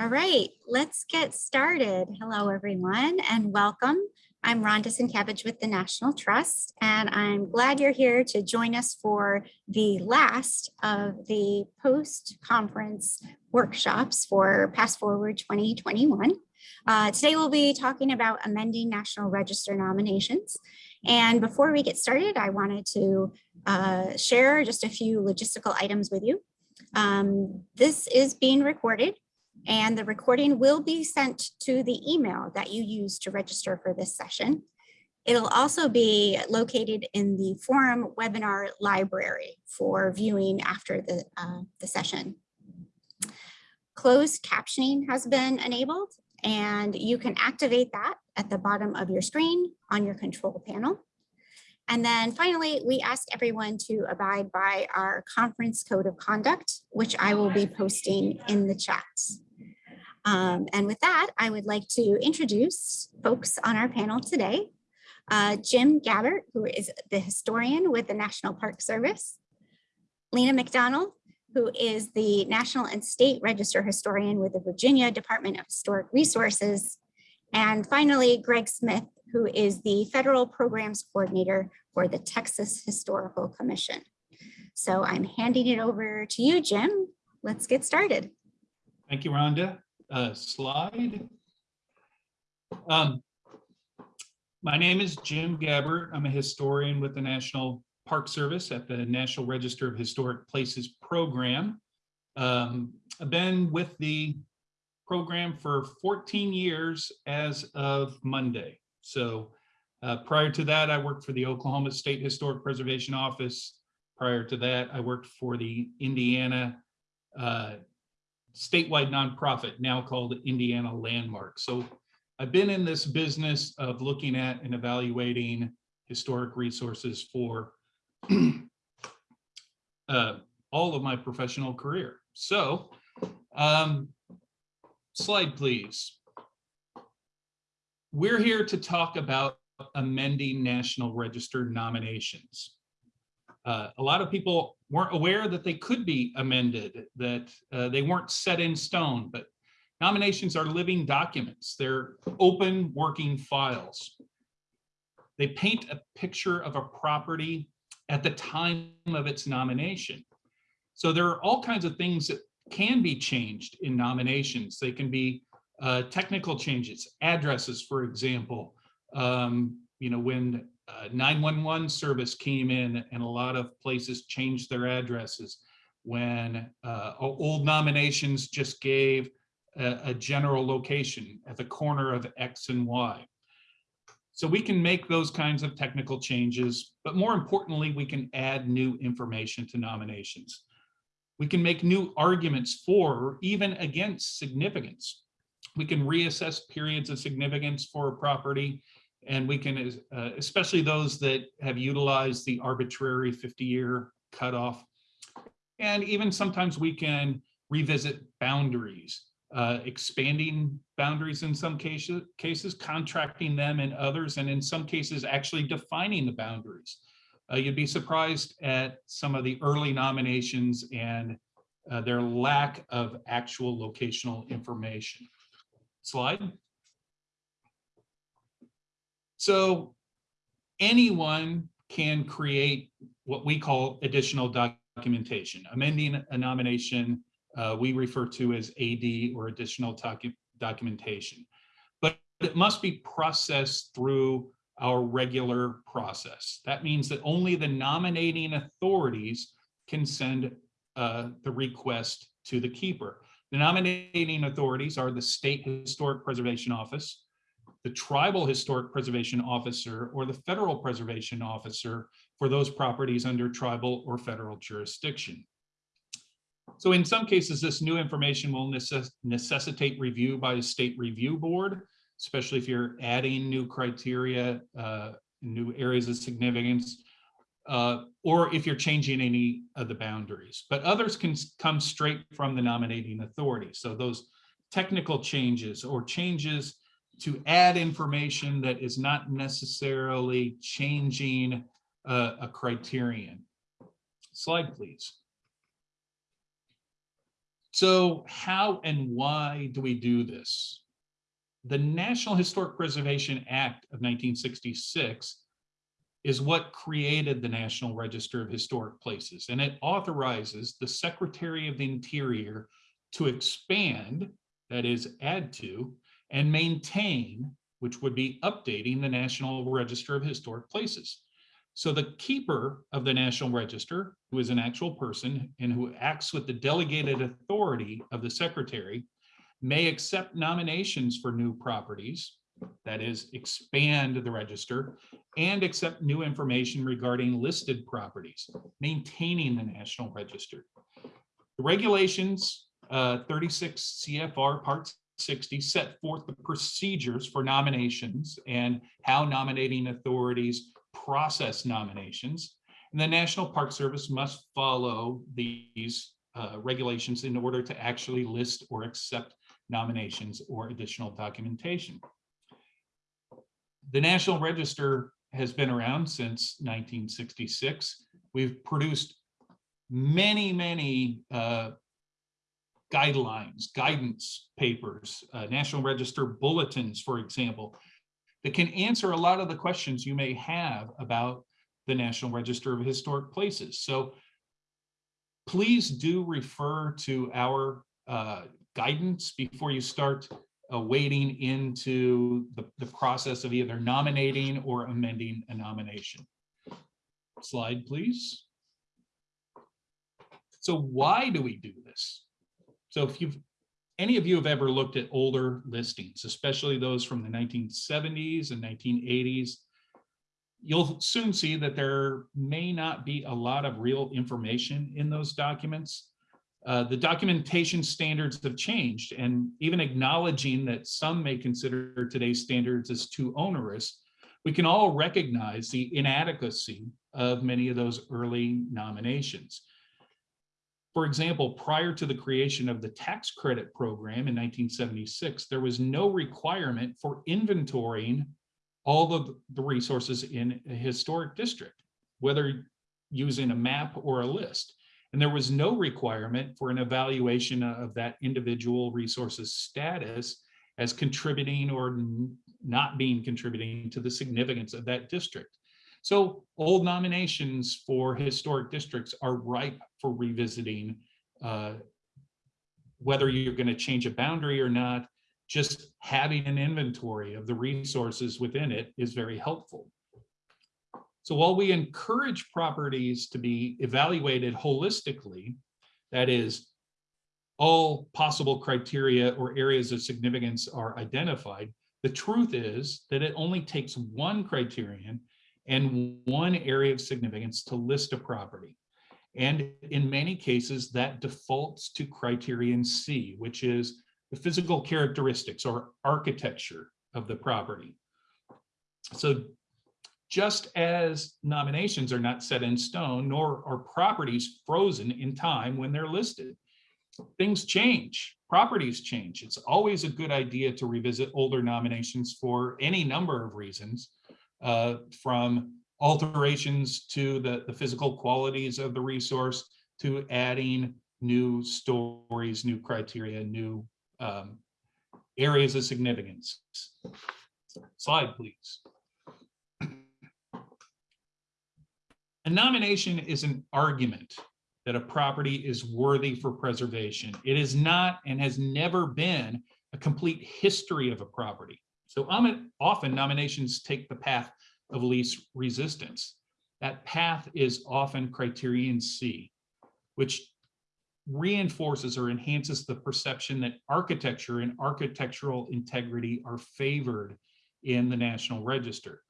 All right, let's get started. Hello, everyone, and welcome. I'm Rhonda Sienkiewicz with the National Trust, and I'm glad you're here to join us for the last of the post-conference workshops for PastForward 2021. Uh, today, we'll be talking about amending National Register nominations. And before we get started, I wanted to uh, share just a few logistical items with you. Um, this is being recorded and the recording will be sent to the email that you use to register for this session. It'll also be located in the forum webinar library for viewing after the, uh, the session. Closed captioning has been enabled and you can activate that at the bottom of your screen on your control panel. And then finally, we ask everyone to abide by our conference code of conduct, which I will be posting in the chats. Um, and with that, I would like to introduce folks on our panel today. Uh, Jim Gabbert, who is the historian with the National Park Service. Lena McDonald, who is the National and State Register Historian with the Virginia Department of Historic Resources. And finally, Greg Smith, who is the Federal Programs Coordinator for the Texas Historical Commission. So I'm handing it over to you, Jim. Let's get started. Thank you, Rhonda uh, slide. Um, my name is Jim Gabbert. I'm a historian with the National Park Service at the National Register of Historic Places program. Um, I've been with the program for 14 years as of Monday. So uh, prior to that, I worked for the Oklahoma State Historic Preservation Office. Prior to that, I worked for the Indiana uh, statewide nonprofit now called Indiana Landmark. So I've been in this business of looking at and evaluating historic resources for uh, all of my professional career. So um, slide, please. We're here to talk about amending National Register nominations. Uh, a lot of people weren't aware that they could be amended, that uh, they weren't set in stone, but nominations are living documents. They're open working files. They paint a picture of a property at the time of its nomination. So there are all kinds of things that can be changed in nominations. They can be uh, technical changes, addresses, for example. Um, you know, when uh, 911 service came in and a lot of places changed their addresses when uh, old nominations just gave a, a, general location at the corner of X and Y. So we can make those kinds of technical changes, but more importantly, we can add new information to nominations. We can make new arguments for or even against significance. We can reassess periods of significance for a property and we can, uh, especially those that have utilized the arbitrary 50-year cutoff. And even sometimes we can revisit boundaries, uh, expanding boundaries in some cases, cases, contracting them in others, and in some cases actually defining the boundaries. Uh, you'd be surprised at some of the early nominations and uh, their lack of actual locational information. Slide. So anyone can create what we call additional documentation. Amending a nomination, uh, we refer to as AD or additional docu documentation. But it must be processed through our regular process. That means that only the nominating authorities can send uh, the request to the keeper. The nominating authorities are the State Historic Preservation Office, the tribal historic preservation officer or the federal preservation officer for those properties under tribal or federal jurisdiction. So in some cases, this new information will necess necessitate review by a state review board, especially if you're adding new criteria, uh, new areas of significance, uh, or if you're changing any of the boundaries. But others can come straight from the nominating authority. So those technical changes or changes to add information that is not necessarily changing a criterion. Slide, please. So how and why do we do this? The National Historic Preservation Act of 1966 is what created the National Register of Historic Places, and it authorizes the Secretary of the Interior to expand, that is, add to, and maintain, which would be updating the National Register of Historic Places. So the keeper of the National Register, who is an actual person and who acts with the delegated authority of the secretary, may accept nominations for new properties, that is, expand the register, and accept new information regarding listed properties, maintaining the National Register. The regulations, uh, 36 CFR Part 60 set forth the procedures for nominations and how nominating authorities process nominations. And the National Park Service must follow these uh, regulations in order to actually list or accept nominations or additional documentation. The National Register has been around since 1966. We've produced many, many uh, guidelines, guidance papers, uh, National Register bulletins, for example, that can answer a lot of the questions you may have about the National Register of Historic Places. So please do refer to our uh, guidance before you start uh, wading into the, the process of either nominating or amending a nomination. Slide, please. So why do we do this? So if you've, any of you have ever looked at older listings, especially those from the 1970s and 1980s, you'll soon see that there may not be a lot of real information in those documents. Uh, the documentation standards have changed and even acknowledging that some may consider today's standards as too onerous, we can all recognize the inadequacy of many of those early nominations. For example, prior to the creation of the tax credit program in 1976, there was no requirement for inventorying all of the resources in a historic district, whether using a map or a list. And there was no requirement for an evaluation of that individual resource's status as contributing or not being contributing to the significance of that district. So old nominations for historic districts are ripe for revisiting. Uh, whether you're going to change a boundary or not, just having an inventory of the resources within it is very helpful. So while we encourage properties to be evaluated holistically, that is, all possible criteria or areas of significance are identified, the truth is that it only takes one criterion and one area of significance to list a property. And in many cases, that defaults to criterion C, which is the physical characteristics or architecture of the property. So just as nominations are not set in stone, nor are properties frozen in time when they're listed. Things change, properties change. It's always a good idea to revisit older nominations for any number of reasons, uh, from alterations to the, the physical qualities of the resource to adding new stories, new criteria, new um, areas of significance. Slide, please. A nomination is an argument that a property is worthy for preservation. It is not and has never been a complete history of a property. So often nominations take the path of least resistance. That path is often criterion C, which reinforces or enhances the perception that architecture and architectural integrity are favored in the National Register.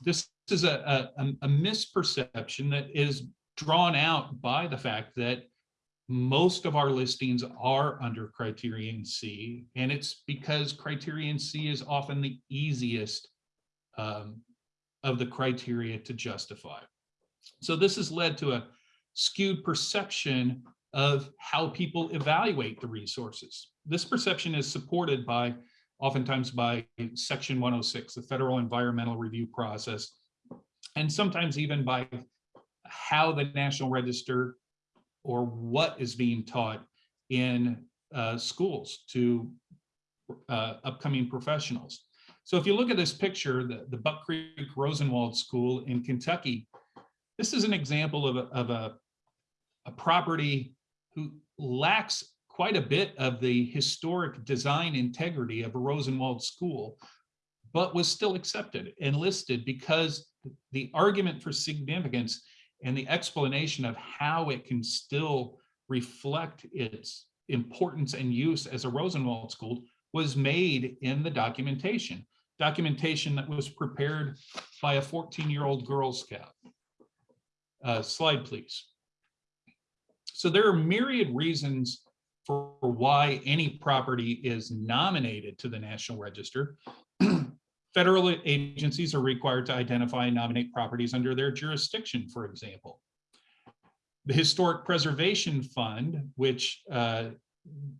This is a, a, a misperception that is drawn out by the fact that most of our listings are under criterion C, and it's because criterion C is often the easiest um, of the criteria to justify. So this has led to a skewed perception of how people evaluate the resources. This perception is supported by oftentimes by section 106, the federal environmental review process, and sometimes even by how the National Register or what is being taught in uh, schools to uh, upcoming professionals. So if you look at this picture, the, the Buck Creek Rosenwald School in Kentucky, this is an example of a, of a, a property who lacks quite a bit of the historic design integrity of a Rosenwald school, but was still accepted and listed because the argument for significance and the explanation of how it can still reflect its importance and use as a Rosenwald school was made in the documentation, documentation that was prepared by a 14-year-old Girl Scout. Uh, slide, please. So there are myriad reasons for why any property is nominated to the National Register. Federal agencies are required to identify and nominate properties under their jurisdiction, for example. The Historic Preservation Fund, which uh,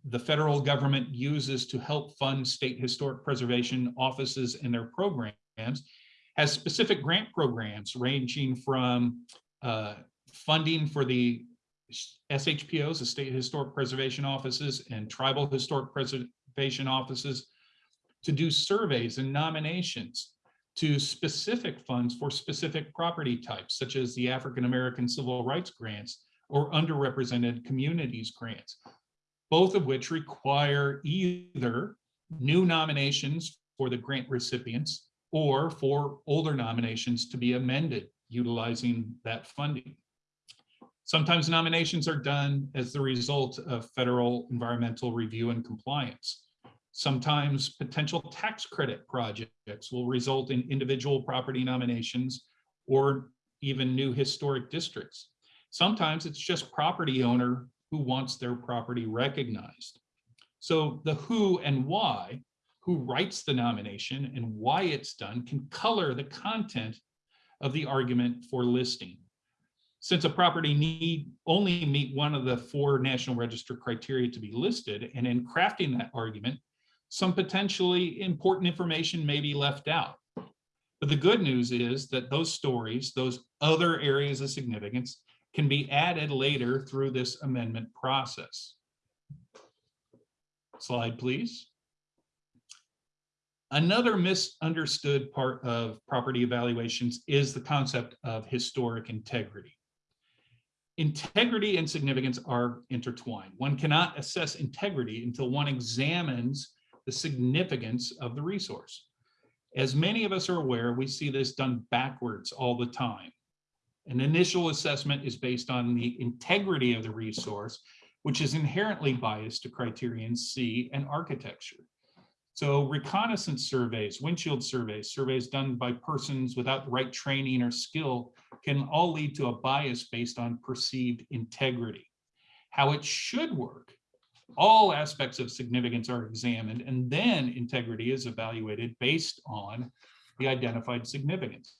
the federal government uses to help fund state historic preservation offices and their programs, has specific grant programs ranging from uh, funding for the SHPOs, the State Historic Preservation Offices and Tribal Historic Preservation Offices to do surveys and nominations to specific funds for specific property types, such as the African American Civil Rights Grants or underrepresented communities grants, both of which require either new nominations for the grant recipients or for older nominations to be amended utilizing that funding. Sometimes nominations are done as the result of federal environmental review and compliance. Sometimes potential tax credit projects will result in individual property nominations or even new historic districts. Sometimes it's just property owner who wants their property recognized. So the who and why, who writes the nomination and why it's done can color the content of the argument for listing. Since a property need only meet one of the four National Register criteria to be listed, and in crafting that argument, some potentially important information may be left out. But the good news is that those stories, those other areas of significance can be added later through this amendment process. Slide, please. Another misunderstood part of property evaluations is the concept of historic integrity. Integrity and significance are intertwined. One cannot assess integrity until one examines the significance of the resource. As many of us are aware, we see this done backwards all the time. An initial assessment is based on the integrity of the resource, which is inherently biased to criterion C and architecture. So reconnaissance surveys, windshield surveys, surveys done by persons without the right training or skill can all lead to a bias based on perceived integrity. How it should work all aspects of significance are examined and then integrity is evaluated based on the identified significance.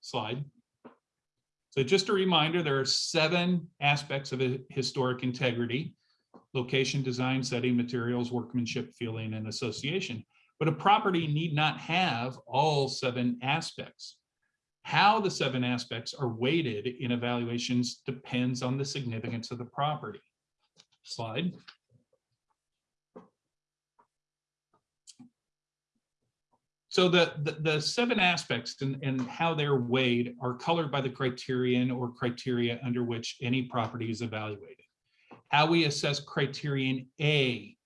Slide. So just a reminder, there are seven aspects of historic integrity, location, design, setting, materials, workmanship, feeling, and association. But a property need not have all seven aspects. How the seven aspects are weighted in evaluations depends on the significance of the property. Slide. So the, the, the, seven aspects and, how they're weighed are colored by the criterion or criteria under which any property is evaluated. How we assess criterion A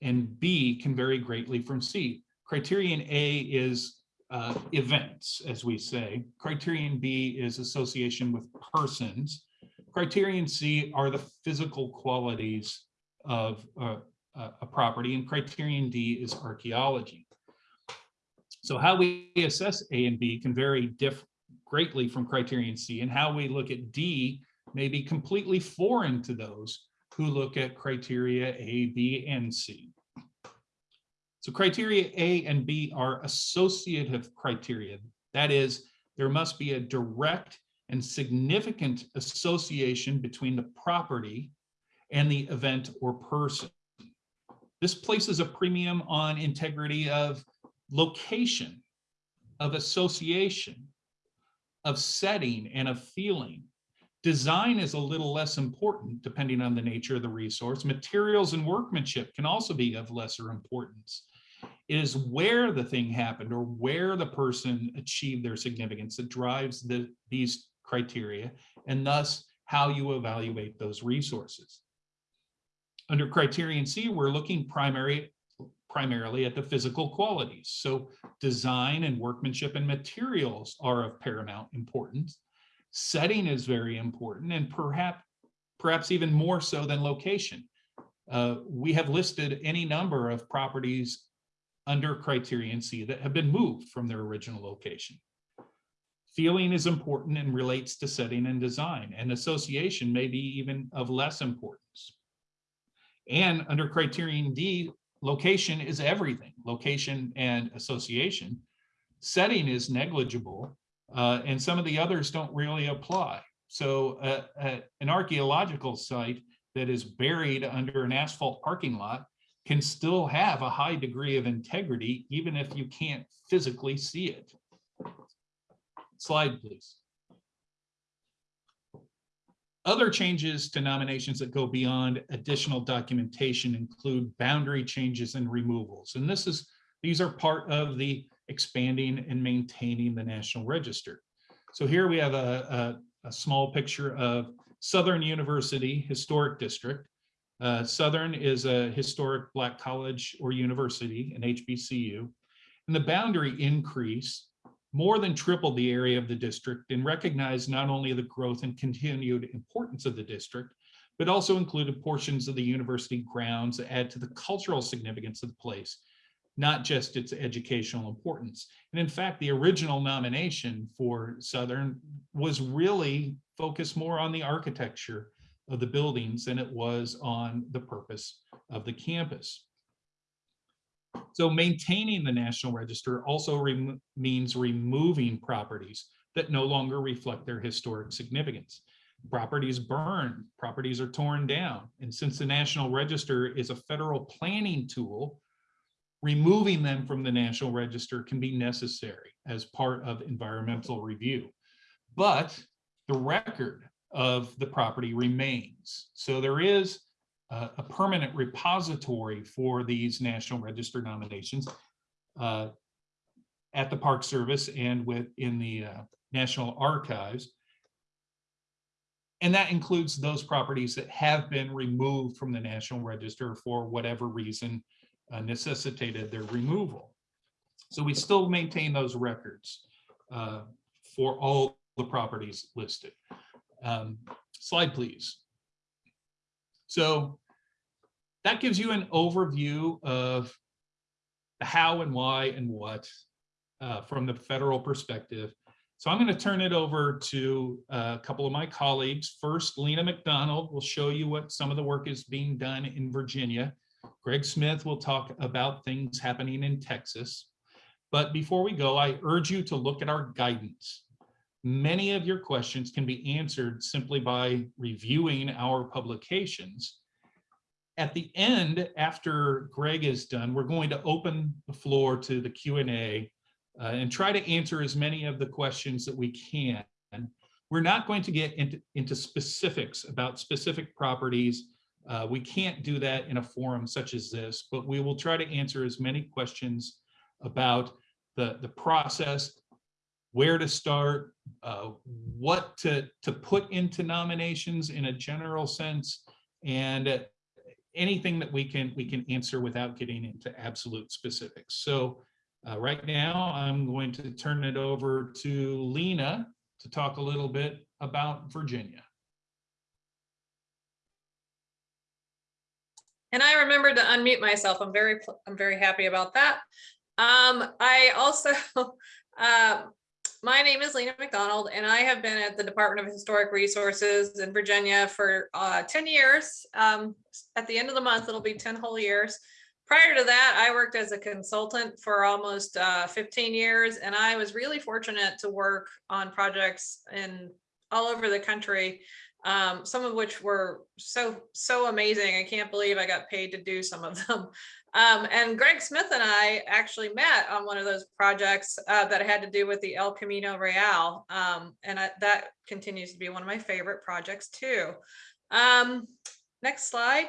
and B can vary greatly from C. Criterion A is uh, events, as we say. Criterion B is association with persons. Criterion C are the physical qualities of uh, a property, and criterion D is archaeology. So how we assess A and B can vary greatly from criterion C and how we look at D may be completely foreign to those who look at criteria A, B, and C. So criteria A and B are associative criteria. That is, there must be a direct and significant association between the property and the event or person. This places a premium on integrity of location, of association, of setting, and of feeling, Design is a little less important depending on the nature of the resource. Materials and workmanship can also be of lesser importance. It is where the thing happened or where the person achieved their significance that drives the, these criteria and thus how you evaluate those resources. Under criterion C, we're looking primary, primarily at the physical qualities. So design and workmanship and materials are of paramount importance. Setting is very important and perhaps, perhaps even more so than location. Uh, we have listed any number of properties under criterion C that have been moved from their original location. Feeling is important and relates to setting and design, and association may be even of less importance. And under criterion D, location is everything, location and association. Setting is negligible, uh, and some of the others don't really apply. So uh, uh, an archaeological site that is buried under an asphalt parking lot can still have a high degree of integrity, even if you can't physically see it. Slide, please. Other changes to nominations that go beyond additional documentation include boundary changes and removals. And this is, these are part of the expanding and maintaining the National Register. So here we have a, a, a small picture of Southern University Historic District. Uh, Southern is a historic Black college or university, an HBCU. And the boundary increase more than tripled the area of the district and recognized not only the growth and continued importance of the district, but also included portions of the university grounds that add to the cultural significance of the place, not just its educational importance. And in fact, the original nomination for Southern was really focused more on the architecture of the buildings than it was on the purpose of the campus. So maintaining the National Register also means removing properties that no longer reflect their historic significance. Properties burned, properties are torn down. And since the National Register is a federal planning tool, removing them from the National Register can be necessary as part of environmental review. But the record of the property remains. So there is a, a permanent repository for these National Register nominations uh, at the Park Service and within the uh, National Archives. And that includes those properties that have been removed from the National Register for whatever reason uh, necessitated their removal. So we still maintain those records uh, for all the properties listed. Um, slide, please. So that gives you an overview of the how and why and what uh, from the federal perspective. So I'm going to turn it over to a couple of my colleagues. First, Lena McDonald will show you what some of the work is being done in Virginia. Greg Smith will talk about things happening in Texas. But before we go, I urge you to look at our guidance. Many of your questions can be answered simply by reviewing our publications. At the end, after Greg is done, we're going to open the floor to the Q&A uh, and try to answer as many of the questions that we can. We're not going to get into, into specifics about specific properties. Uh, we can't do that in a forum such as this, but we will try to answer as many questions about the, the process, where to start, uh, what to, to put into nominations in a general sense, and anything that we can we can answer without getting into absolute specifics. So uh, right now, I'm going to turn it over to Lena to talk a little bit about Virginia. And I remembered to unmute myself. I'm very, I'm very happy about that. Um, I also, uh, my name is Lena McDonald, and I have been at the Department of Historic Resources in Virginia for uh, 10 years. Um, at the end of the month, it'll be 10 whole years. Prior to that, I worked as a consultant for almost uh, 15 years, and I was really fortunate to work on projects in all over the country um, some of which were so, so amazing. I can't believe I got paid to do some of them. Um, and Greg Smith and I actually met on one of those projects uh, that had to do with the El Camino Real. Um, and I, that continues to be one of my favorite projects too. Um, next slide.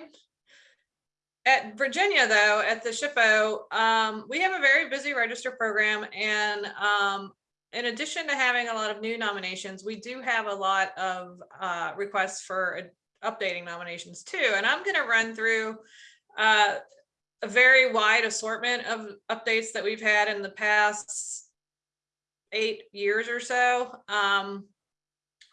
At Virginia, though, at the SHPO, um, we have a very busy register program. And um, in addition to having a lot of new nominations, we do have a lot of uh, requests for updating nominations too. And I'm going to run through uh, a very wide assortment of updates that we've had in the past eight years or so. Um,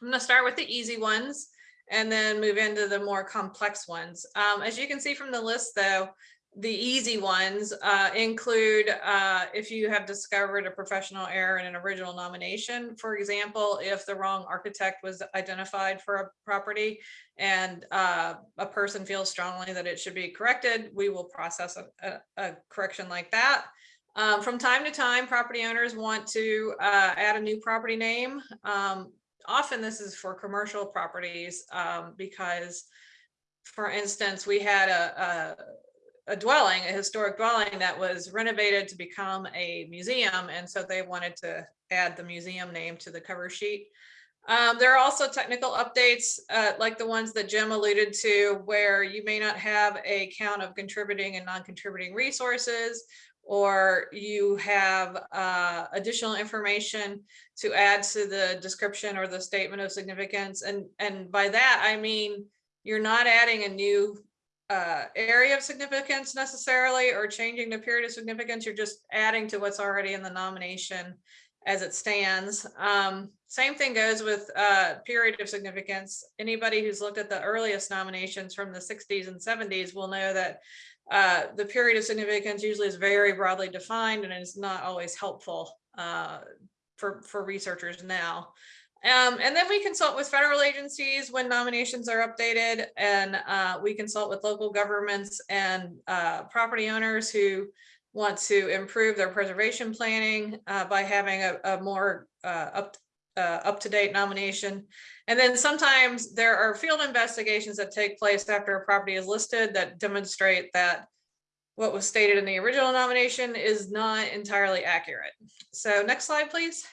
I'm going to start with the easy ones and then move into the more complex ones. Um, as you can see from the list though, the easy ones uh, include uh, if you have discovered a professional error in an original nomination, for example, if the wrong architect was identified for a property and uh, a person feels strongly that it should be corrected, we will process a, a, a correction like that. Um, from time to time, property owners want to uh, add a new property name. Um, often this is for commercial properties um, because, for instance, we had a, a, dwelling, a historic dwelling that was renovated to become a museum. And so they wanted to add the museum name to the cover sheet. Um, there are also technical updates uh, like the ones that Jim alluded to, where you may not have a count of contributing and non-contributing resources, or you have uh, additional information to add to the description or the statement of significance. And, and by that, I mean, you're not adding a new uh, area of significance necessarily or changing the period of significance. You're just adding to what's already in the nomination as it stands. Um, same thing goes with uh, period of significance. Anybody who's looked at the earliest nominations from the 60s and 70s will know that uh, the period of significance usually is very broadly defined and is not always helpful uh, for, for researchers now. Um, and then we consult with federal agencies when nominations are updated and uh, we consult with local governments and uh, property owners who want to improve their preservation planning uh, by having a, a more uh, up, uh, up-to-date nomination. And then sometimes there are field investigations that take place after a property is listed that demonstrate that what was stated in the original nomination is not entirely accurate. So next slide, please.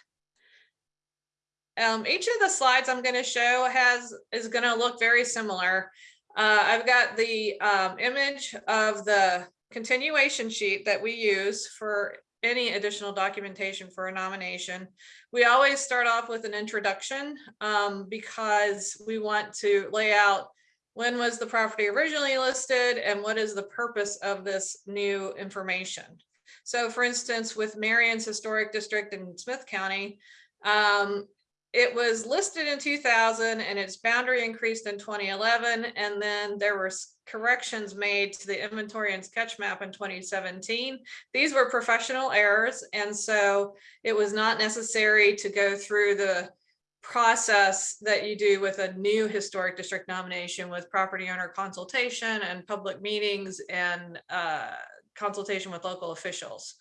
Um, each of the slides I'm going to show has is going to look very similar. Uh, I've got the um, image of the continuation sheet that we use for any additional documentation for a nomination. We always start off with an introduction um, because we want to lay out when was the property originally listed and what is the purpose of this new information. So for instance, with Marion's Historic District in Smyth County, um, it was listed in 2000 and its boundary increased in 2011 and then there were corrections made to the inventory and sketch map in 2017 these were professional errors and so it was not necessary to go through the process that you do with a new historic district nomination with property owner consultation and public meetings and uh, consultation with local officials.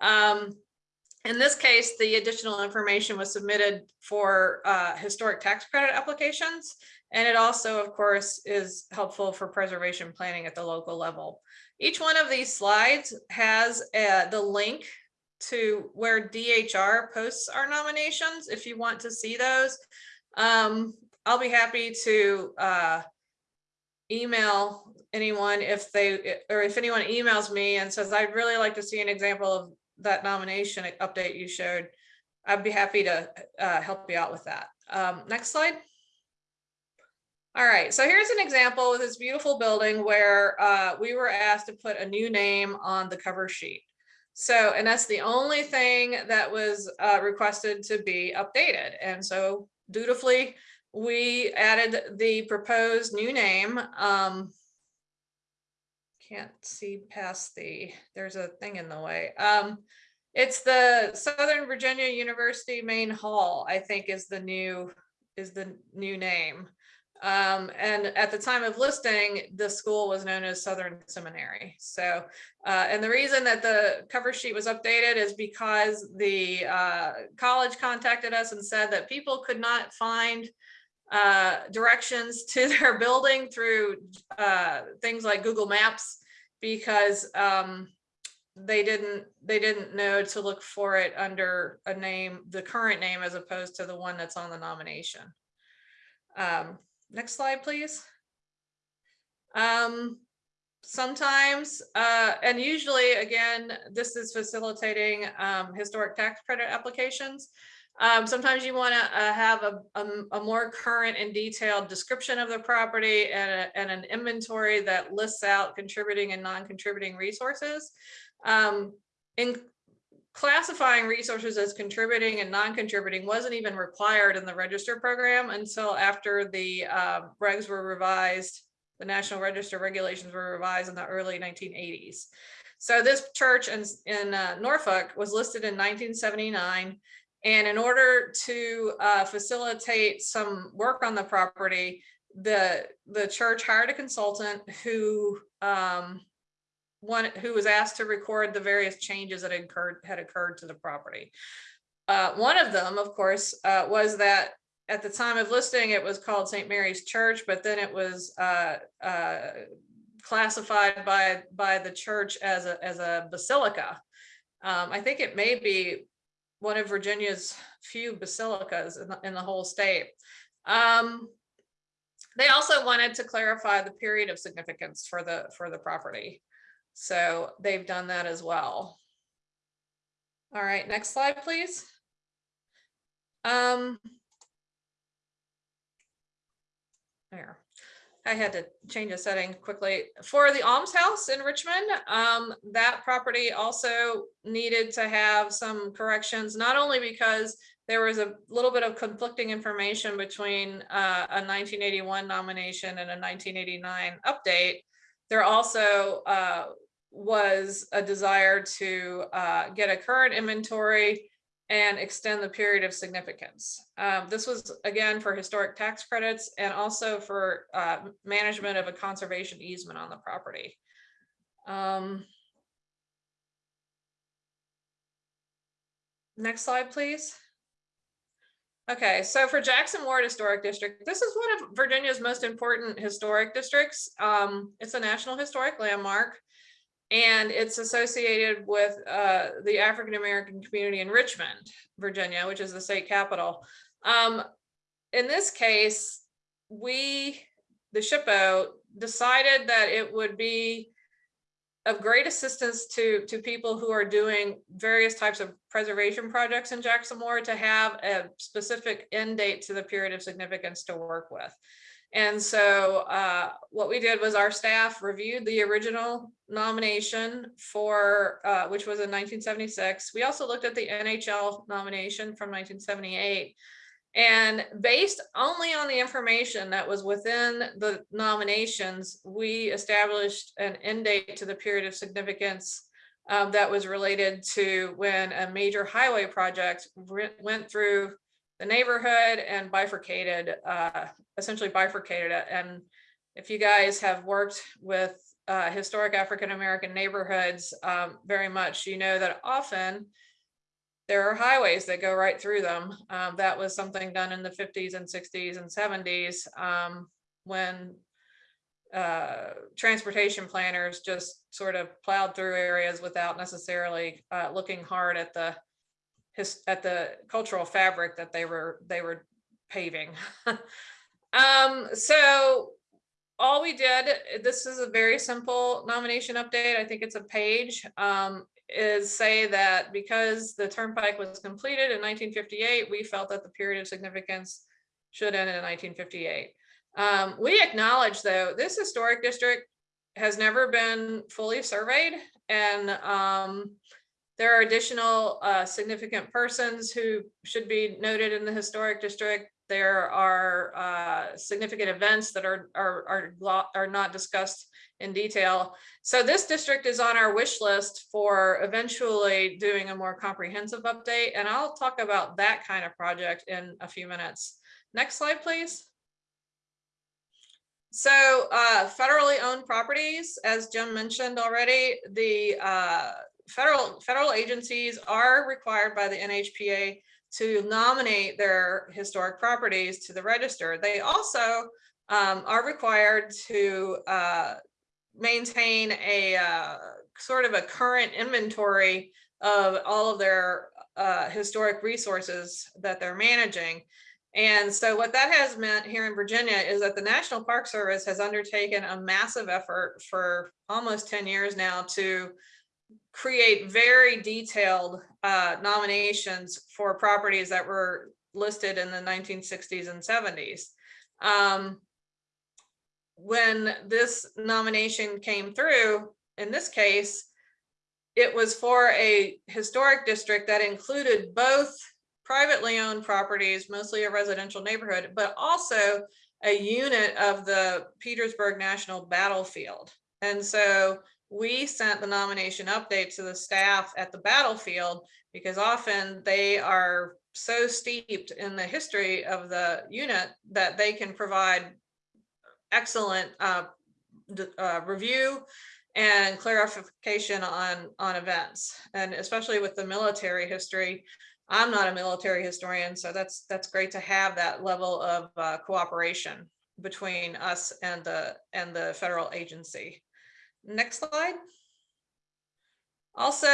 Um, in this case, the additional information was submitted for uh, historic tax credit applications. And it also, of course, is helpful for preservation planning at the local level. Each one of these slides has uh, the link to where DHR posts our nominations if you want to see those. Um, I'll be happy to uh, email anyone if they or if anyone emails me and says I'd really like to see an example of that nomination update you showed, I'd be happy to uh, help you out with that. Um, next slide. All right, so here's an example of this beautiful building where uh, we were asked to put a new name on the cover sheet. So, and that's the only thing that was uh, requested to be updated. And so dutifully, we added the proposed new name. Um, can't see past the, there's a thing in the way. Um, it's the Southern Virginia University Main Hall, I think is the new, is the new name. Um, and at the time of listing, the school was known as Southern Seminary. So, uh, and the reason that the cover sheet was updated is because the uh, college contacted us and said that people could not find uh, directions to their building through uh, things like Google Maps because um, they didn't they didn't know to look for it under a name, the current name, as opposed to the one that's on the nomination. Um, next slide, please. Um, sometimes, uh, and usually, again, this is facilitating um, historic tax credit applications. Um, sometimes you want to uh, have a, a, a more current and detailed description of the property and, a, and an inventory that lists out contributing and non-contributing resources. Um, in classifying resources as contributing and non-contributing wasn't even required in the register program until after the uh, regs were revised. The National Register regulations were revised in the early 1980s. So this church in, in uh, Norfolk was listed in 1979. And in order to uh, facilitate some work on the property, the, the church hired a consultant who um, one who was asked to record the various changes that had occurred had occurred to the property. Uh, one of them, of course, uh, was that at the time of listing, it was called St. Mary's Church, but then it was uh, uh, classified by by the church as a as a basilica. Um, I think it may be one of Virginia's few basilicas in the, in the whole state. Um, they also wanted to clarify the period of significance for the for the property. So they've done that as well. All right, next slide, please. Um, there. I had to change a setting quickly. For the almshouse in Richmond, um, that property also needed to have some corrections, not only because there was a little bit of conflicting information between uh, a 1981 nomination and a 1989 update. There also uh, was a desire to uh, get a current inventory and extend the period of significance. Um, this was again for historic tax credits and also for uh, management of a conservation easement on the property. Um, next slide, please. Okay, so for Jackson Ward Historic District, this is one of Virginia's most important historic districts. Um, it's a National Historic Landmark and it's associated with uh, the African American community in Richmond, Virginia, which is the state capital. Um, in this case, we, the SHPO, decided that it would be of great assistance to, to people who are doing various types of preservation projects in Jackson Ward to have a specific end date to the period of significance to work with. And so uh, what we did was our staff reviewed the original nomination for, uh, which was in 1976. We also looked at the NHL nomination from 1978. And based only on the information that was within the nominations, we established an end date to the period of significance um, that was related to when a major highway project went through the neighborhood and bifurcated, uh, essentially bifurcated it. And if you guys have worked with uh, historic African-American neighborhoods um, very much, you know that often there are highways that go right through them. Um, that was something done in the 50s and 60s and 70s um, when uh, transportation planners just sort of plowed through areas without necessarily uh, looking hard at the at the cultural fabric that they were they were paving. um, so all we did, this is a very simple nomination update. I think it's a page, um, is say that because the turnpike was completed in 1958, we felt that the period of significance should end in 1958. Um, we acknowledge though, this historic district has never been fully surveyed and um, there are additional uh, significant persons who should be noted in the historic district. There are uh, significant events that are, are, are, are not discussed in detail. So this district is on our wish list for eventually doing a more comprehensive update. And I'll talk about that kind of project in a few minutes. Next slide, please. So uh, federally owned properties, as Jim mentioned already, the uh, federal federal agencies are required by the NHPA to nominate their historic properties to the register. They also um, are required to uh, maintain a uh, sort of a current inventory of all of their uh, historic resources that they're managing. And so what that has meant here in Virginia is that the National Park Service has undertaken a massive effort for almost 10 years now to create very detailed uh, nominations for properties that were listed in the 1960s and 70s. Um, when this nomination came through, in this case, it was for a historic district that included both privately owned properties, mostly a residential neighborhood, but also a unit of the Petersburg National Battlefield. And so we sent the nomination update to the staff at the battlefield because often they are so steeped in the history of the unit that they can provide excellent uh, uh, review and clarification on on events. And especially with the military history i'm not a military historian so that's that's great to have that level of uh, cooperation between us and the and the federal agency next slide also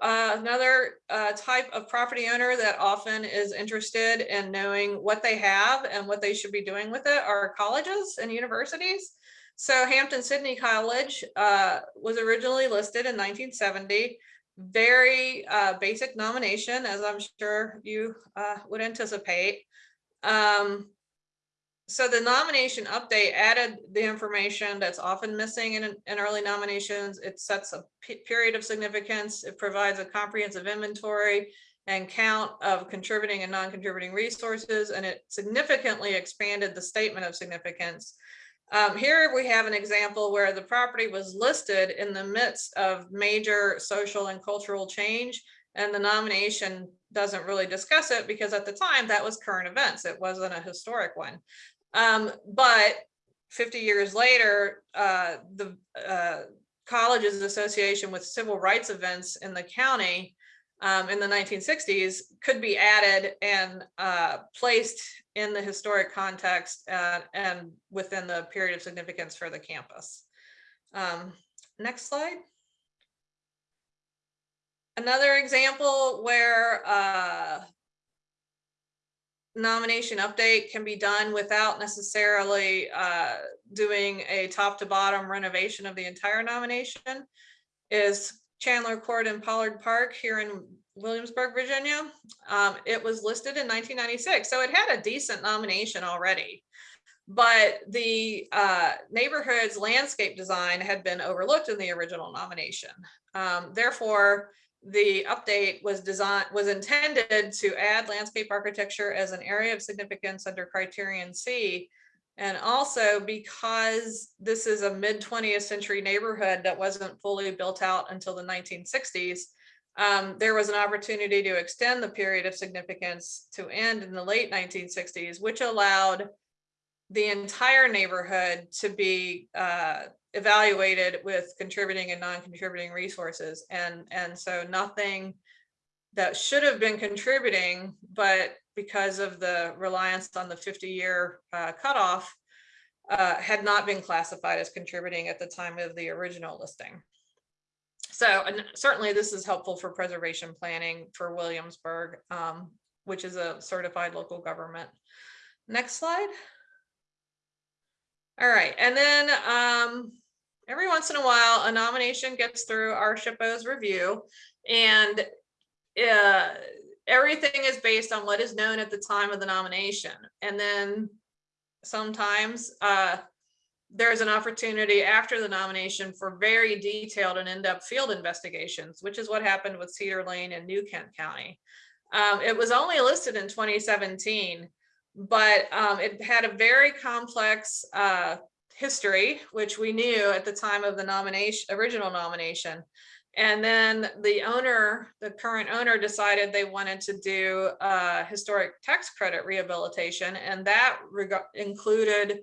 uh, another uh, type of property owner that often is interested in knowing what they have and what they should be doing with it are colleges and universities so Hampden-Sydney College uh, was originally listed in 1970. Very uh, basic nomination, as I'm sure you uh, would anticipate. Um, so the nomination update added the information that's often missing in, in early nominations. It sets a period of significance. It provides a comprehensive inventory and count of contributing and non-contributing resources, and it significantly expanded the statement of significance um, here we have an example where the property was listed in the midst of major social and cultural change and the nomination doesn't really discuss it because at the time that was current events. It wasn't a historic one. Um, but 50 years later, uh, the uh, college's association with civil rights events in the county um, in the 1960s could be added and uh, placed in the historic context uh, and within the period of significance for the campus. Um, next slide. Another example where uh, nomination update can be done without necessarily uh, doing a top to bottom renovation of the entire nomination is Chandler Court in Pollard Park here in Williamsburg, Virginia. Um, it was listed in 1996, so it had a decent nomination already. But the uh, neighborhood's landscape design had been overlooked in the original nomination. Um, therefore, the update was designed was intended to add landscape architecture as an area of significance under criterion C. And also because this is a mid 20th century neighborhood that wasn't fully built out until the 1960s, um, there was an opportunity to extend the period of significance to end in the late 1960s, which allowed the entire neighborhood to be uh, evaluated with contributing and non-contributing resources. And, and so nothing that should have been contributing, but because of the reliance on the 50-year uh, cutoff, uh, had not been classified as contributing at the time of the original listing. So certainly this is helpful for preservation planning for Williamsburg, um, which is a certified local government. Next slide. All right, and then um, every once in a while, a nomination gets through our SHPO's review and uh, everything is based on what is known at the time of the nomination. And then sometimes uh, there's an opportunity after the nomination for very detailed and in-depth field investigations, which is what happened with Cedar Lane and New Kent County. Um, it was only listed in 2017, but um, it had a very complex uh, history, which we knew at the time of the nomination, original nomination. And then the owner, the current owner decided they wanted to do uh, historic tax credit rehabilitation. And that included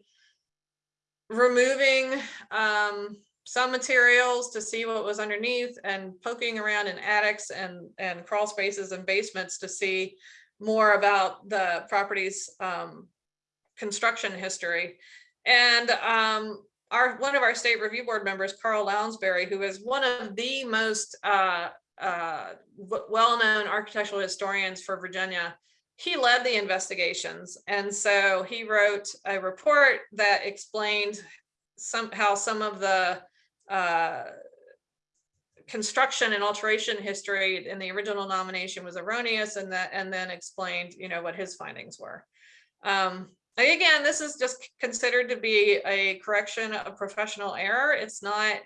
removing um, some materials to see what was underneath and poking around in attics and, and crawl spaces and basements to see more about the property's um, construction history. And um, our, one of our state review board members, Carl Lounsbury, who is one of the most uh, uh, well-known architectural historians for Virginia, he led the investigations. And so he wrote a report that explained some, how some of the uh, construction and alteration history in the original nomination was erroneous and that, and then explained, you know, what his findings were. Um, again, this is just considered to be a correction of professional error. It's not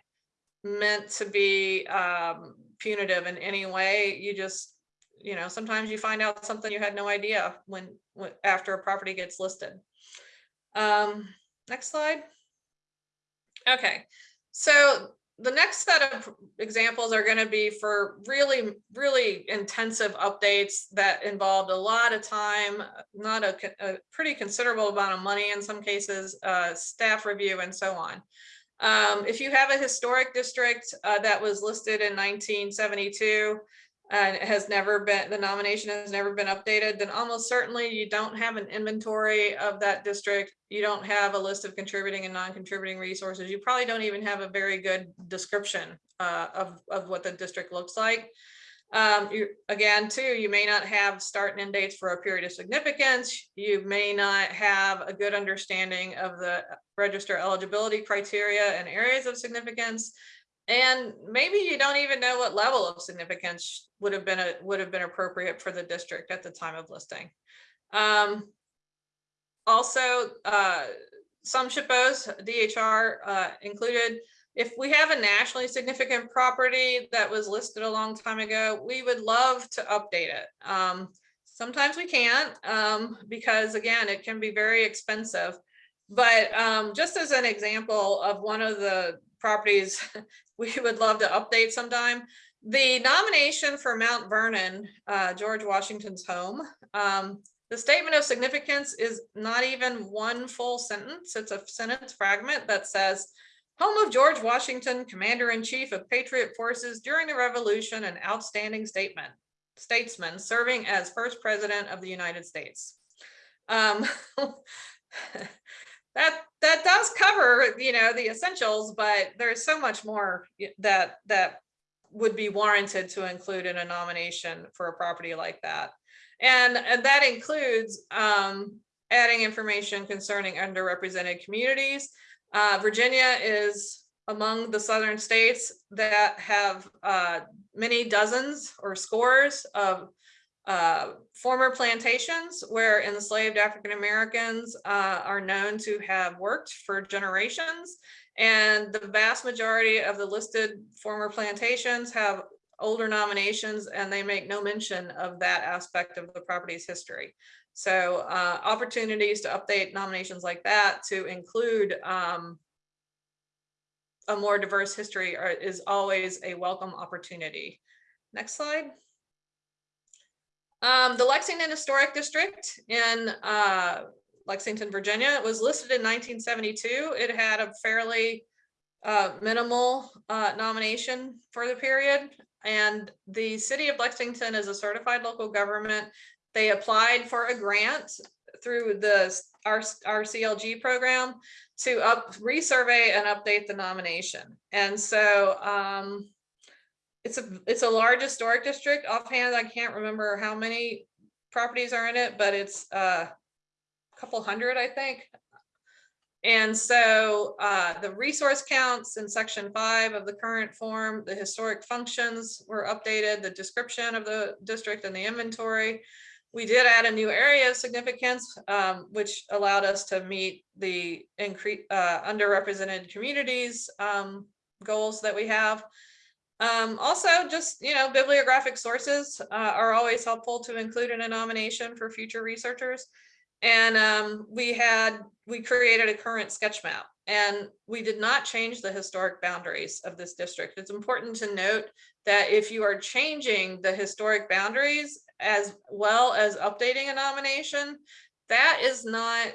meant to be um, punitive in any way. You just, you know, sometimes you find out something you had no idea when, when after a property gets listed. Um, next slide. Okay, so the next set of examples are going to be for really, really intensive updates that involved a lot of time, not a, a pretty considerable amount of money in some cases, uh, staff review and so on. Um, if you have a historic district uh, that was listed in 1972 and it has never been, the nomination has never been updated, then almost certainly you don't have an inventory of that district. You don't have a list of contributing and non-contributing resources. You probably don't even have a very good description uh, of, of what the district looks like. Um, you, again, too, you may not have start and end dates for a period of significance. You may not have a good understanding of the register eligibility criteria and areas of significance. And maybe you don't even know what level of significance would have been a, would have been appropriate for the district at the time of listing. Um, also, uh, some SHPOs, DHR uh, included, if we have a nationally significant property that was listed a long time ago, we would love to update it. Um, sometimes we can't um, because again, it can be very expensive. But um, just as an example of one of the properties we would love to update sometime, the nomination for Mount Vernon, uh, George Washington's home, um, the statement of significance is not even one full sentence. It's a sentence fragment that says, home of George Washington, Commander-in-Chief of Patriot Forces during the Revolution, an outstanding statement, statesman serving as first president of the United States. Um, that that does cover, you know, the essentials, but there's so much more that that would be warranted to include in a nomination for a property like that. And, and that includes um, adding information concerning underrepresented communities. Uh, Virginia is among the southern states that have uh, many dozens or scores of uh, former plantations where enslaved African Americans uh, are known to have worked for generations. And the vast majority of the listed former plantations have older nominations and they make no mention of that aspect of the property's history. So uh, opportunities to update nominations like that to include um, a more diverse history are, is always a welcome opportunity. Next slide. Um, the Lexington Historic District in uh, Lexington, Virginia was listed in 1972. It had a fairly uh, minimal uh, nomination for the period. And the city of Lexington is a certified local government. They applied for a grant through the our, our CLG program to up resurvey and update the nomination. And so um, it's a it's a large historic district. Offhand, I can't remember how many properties are in it, but it's uh, a couple hundred, I think. And so uh, the resource counts in section five of the current form, the historic functions were updated, the description of the district and the inventory. We did add a new area of significance, um, which allowed us to meet the increase uh, underrepresented communities um, goals that we have. Um, also, just, you know, bibliographic sources uh, are always helpful to include in a nomination for future researchers. And um, we had, we created a current sketch map and we did not change the historic boundaries of this district. It's important to note that if you are changing the historic boundaries as well as updating a nomination, that is not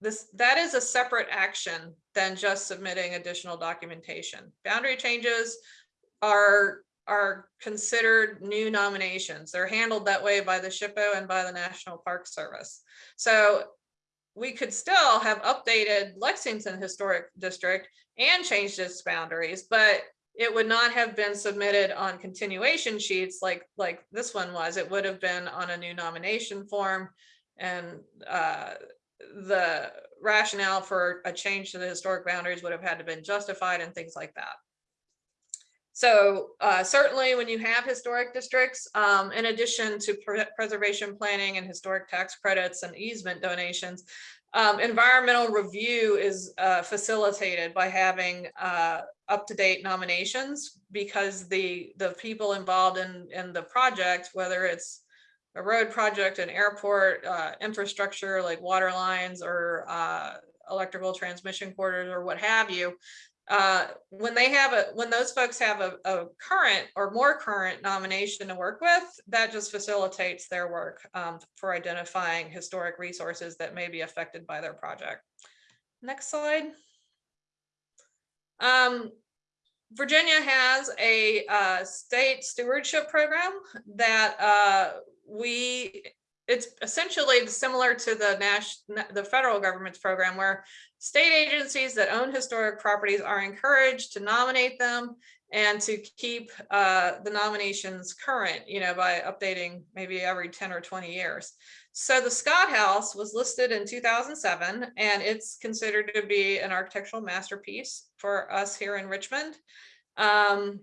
this, that is a separate action than just submitting additional documentation. Boundary changes are are considered new nominations. They're handled that way by the SHPO and by the National Park Service. So we could still have updated Lexington Historic District and changed its boundaries, but it would not have been submitted on continuation sheets like, like this one was. It would have been on a new nomination form. And uh, the rationale for a change to the historic boundaries would have had to been justified and things like that. So uh, certainly when you have historic districts, um, in addition to pre- preservation planning and historic tax credits and easement donations, um, environmental review is uh, facilitated by having uh, up-to-date nominations because the the people involved in in the project, whether it's a road project, an airport, uh, infrastructure like water lines or uh, electrical transmission corridors or what have you, uh, when they have a, when those folks have a, a current or more current nomination to work with, that just facilitates their work um, for identifying historic resources that may be affected by their project. Next slide. Um, Virginia has a uh, state stewardship program that uh, we it's essentially similar to the the federal government's program where state agencies that own historic properties are encouraged to nominate them and to keep uh, the nominations current you know by updating maybe every 10 or 20 years. So the scott house was listed in 2007 and it's considered to be an architectural masterpiece for us here in richmond. Um,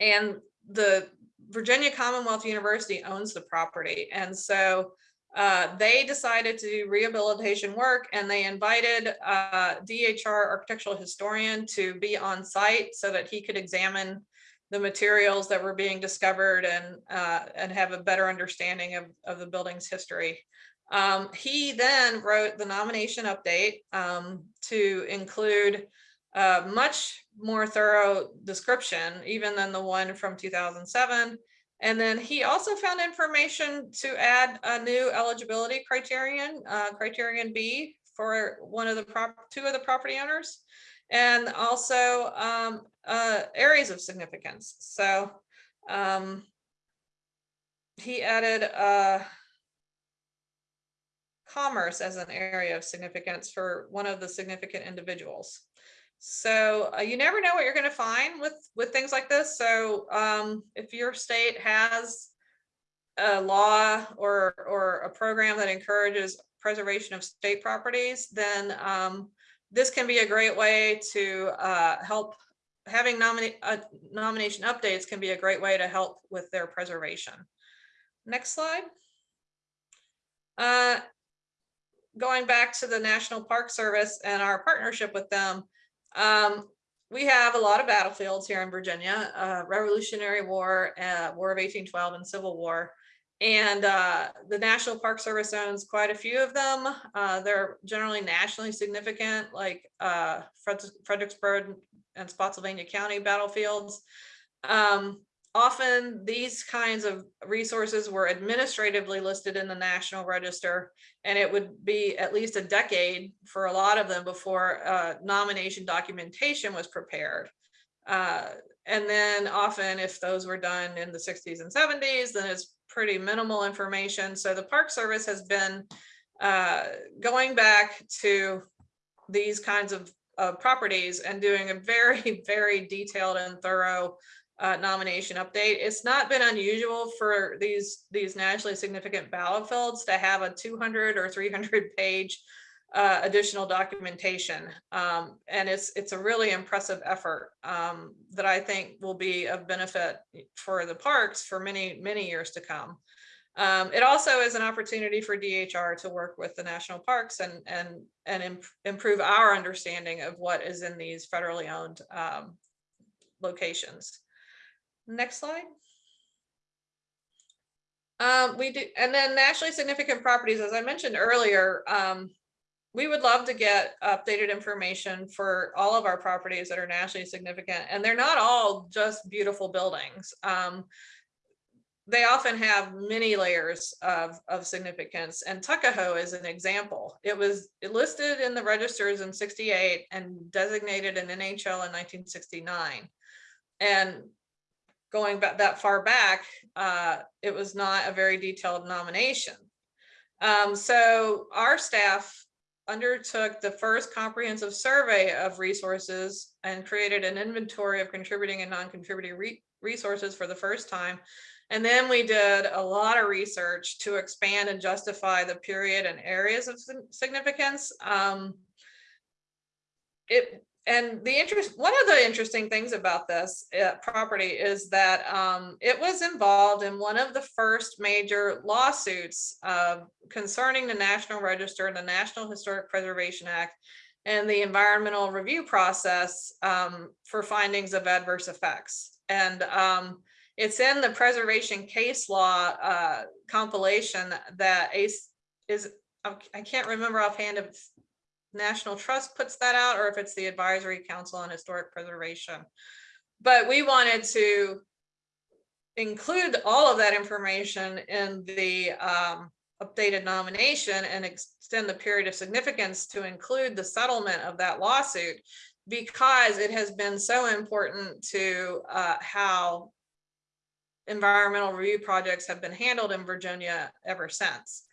and the Virginia Commonwealth University owns the property. And so uh, they decided to do rehabilitation work and they invited uh, DHR architectural historian to be on site so that he could examine the materials that were being discovered and uh, and have a better understanding of, of the building's history. Um, he then wrote the nomination update um, to include a much more thorough description even than the one from 2007. And then he also found information to add a new eligibility criterion, uh, criterion B for one of the prop, two of the property owners, and also um, uh, areas of significance. So um, he added uh, commerce as an area of significance for one of the significant individuals. So uh, you never know what you're going to find with with things like this. So um, if your state has a law or or a program that encourages preservation of state properties, then um, this can be a great way to uh, help. Having nominate uh, nomination updates can be a great way to help with their preservation. Next slide. Uh, going back to the National Park Service and our partnership with them, um, we have a lot of battlefields here in Virginia, uh, Revolutionary War, uh, War of 1812 and Civil War. And uh, the National Park Service owns quite a few of them. Uh, they're generally nationally significant, like uh, Fredericksburg and Spotsylvania County battlefields. Um, often these kinds of resources were administratively listed in the National Register, and it would be at least a decade for a lot of them before uh, nomination documentation was prepared. Uh, and then often if those were done in the 60s and 70s, then it's pretty minimal information. So the Park Service has been uh, going back to these kinds of uh, properties and doing a very, very detailed and thorough uh, nomination update. It's not been unusual for these these nationally significant battlefields to have a 200 or 300 page uh, additional documentation, um, and it's it's a really impressive effort um, that I think will be of benefit for the parks for many many years to come. Um, it also is an opportunity for DHR to work with the national parks and and and imp improve our understanding of what is in these federally owned um, locations. Next slide. Um, we do, and then nationally significant properties, as I mentioned earlier, um, we would love to get updated information for all of our properties that are nationally significant. And they're not all just beautiful buildings. Um, they often have many layers of, of significance and Tuckahoe is an example. It was listed in the registers in 68 and designated an NHL in 1969. And going back that far back, uh, it was not a very detailed nomination. Um, so our staff undertook the first comprehensive survey of resources and created an inventory of contributing and non-contributing re- resources for the first time. And then we did a lot of research to expand and justify the period and areas of significance. Um, it, and the interest, one of the interesting things about this uh, property is that um, it was involved in one of the first major lawsuits uh, concerning the National Register and the National Historic Preservation Act and the environmental review process um, for findings of adverse effects. And um, it's in the preservation case law uh, compilation that ACE is, I can't remember offhand if National Trust puts that out or if it's the Advisory Council on Historic Preservation. But we wanted to include all of that information in the um, updated nomination and extend the period of significance to include the settlement of that lawsuit because it has been so important to uh, how environmental review projects have been handled in Virginia ever since.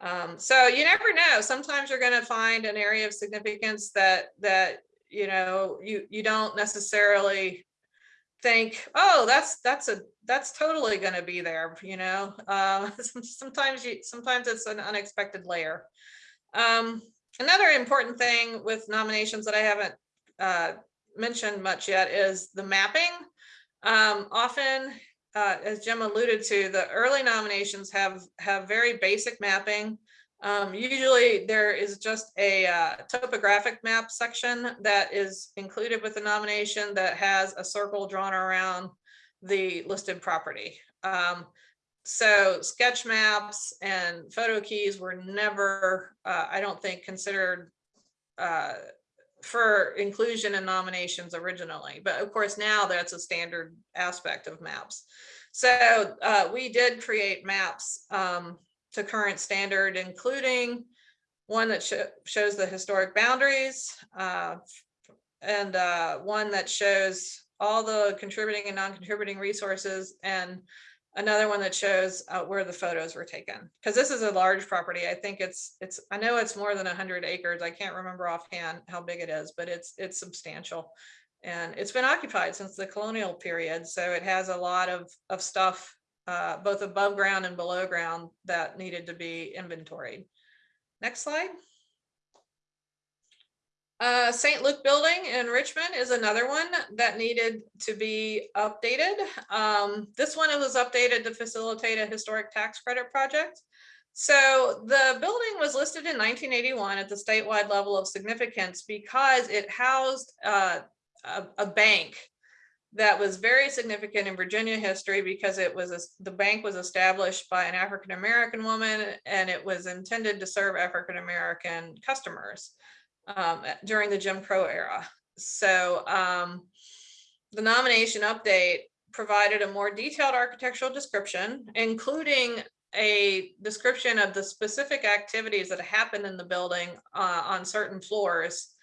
Um, so you never know. Sometimes you're going to find an area of significance that that you know you you don't necessarily think, oh, that's that's a that's totally going to be there. You know, uh, sometimes you sometimes it's an unexpected layer. Um, another important thing with nominations that I haven't uh, mentioned much yet is the mapping. Um, often uh, as Jim alluded to, the early nominations have have very basic mapping. Um, usually there is just a uh, topographic map section that is included with the nomination that has a circle drawn around the listed property. Um, so sketch maps and photo keys were never, uh, I don't think, considered uh, for inclusion in nominations originally, but of course now that's a standard aspect of maps. So uh, we did create maps um, to current standard, including one that sh shows the historic boundaries uh, and uh, one that shows all the contributing and non-contributing resources and another one that shows uh, where the photos were taken. Because this is a large property. I think it's it's i know it's more than 100 acres. I can't remember offhand how big it is but it's it's substantial. And it's been occupied since the colonial period so it has a lot of of stuff uh, both above ground and below ground that needed to be inventoried. Next slide uh, St. Luke Building in Richmond is another one that needed to be updated. Um, this one was updated to facilitate a historic tax credit project. So the building was listed in 1981 at the statewide level of significance because it housed uh, a, a, bank that was very significant in Virginia history because it was a, the bank was established by an African American woman and it was intended to serve African American customers um, during the Jim Crow era. So um, the nomination update provided a more detailed architectural description, including a description of the specific activities that happened in the building uh, on certain floors,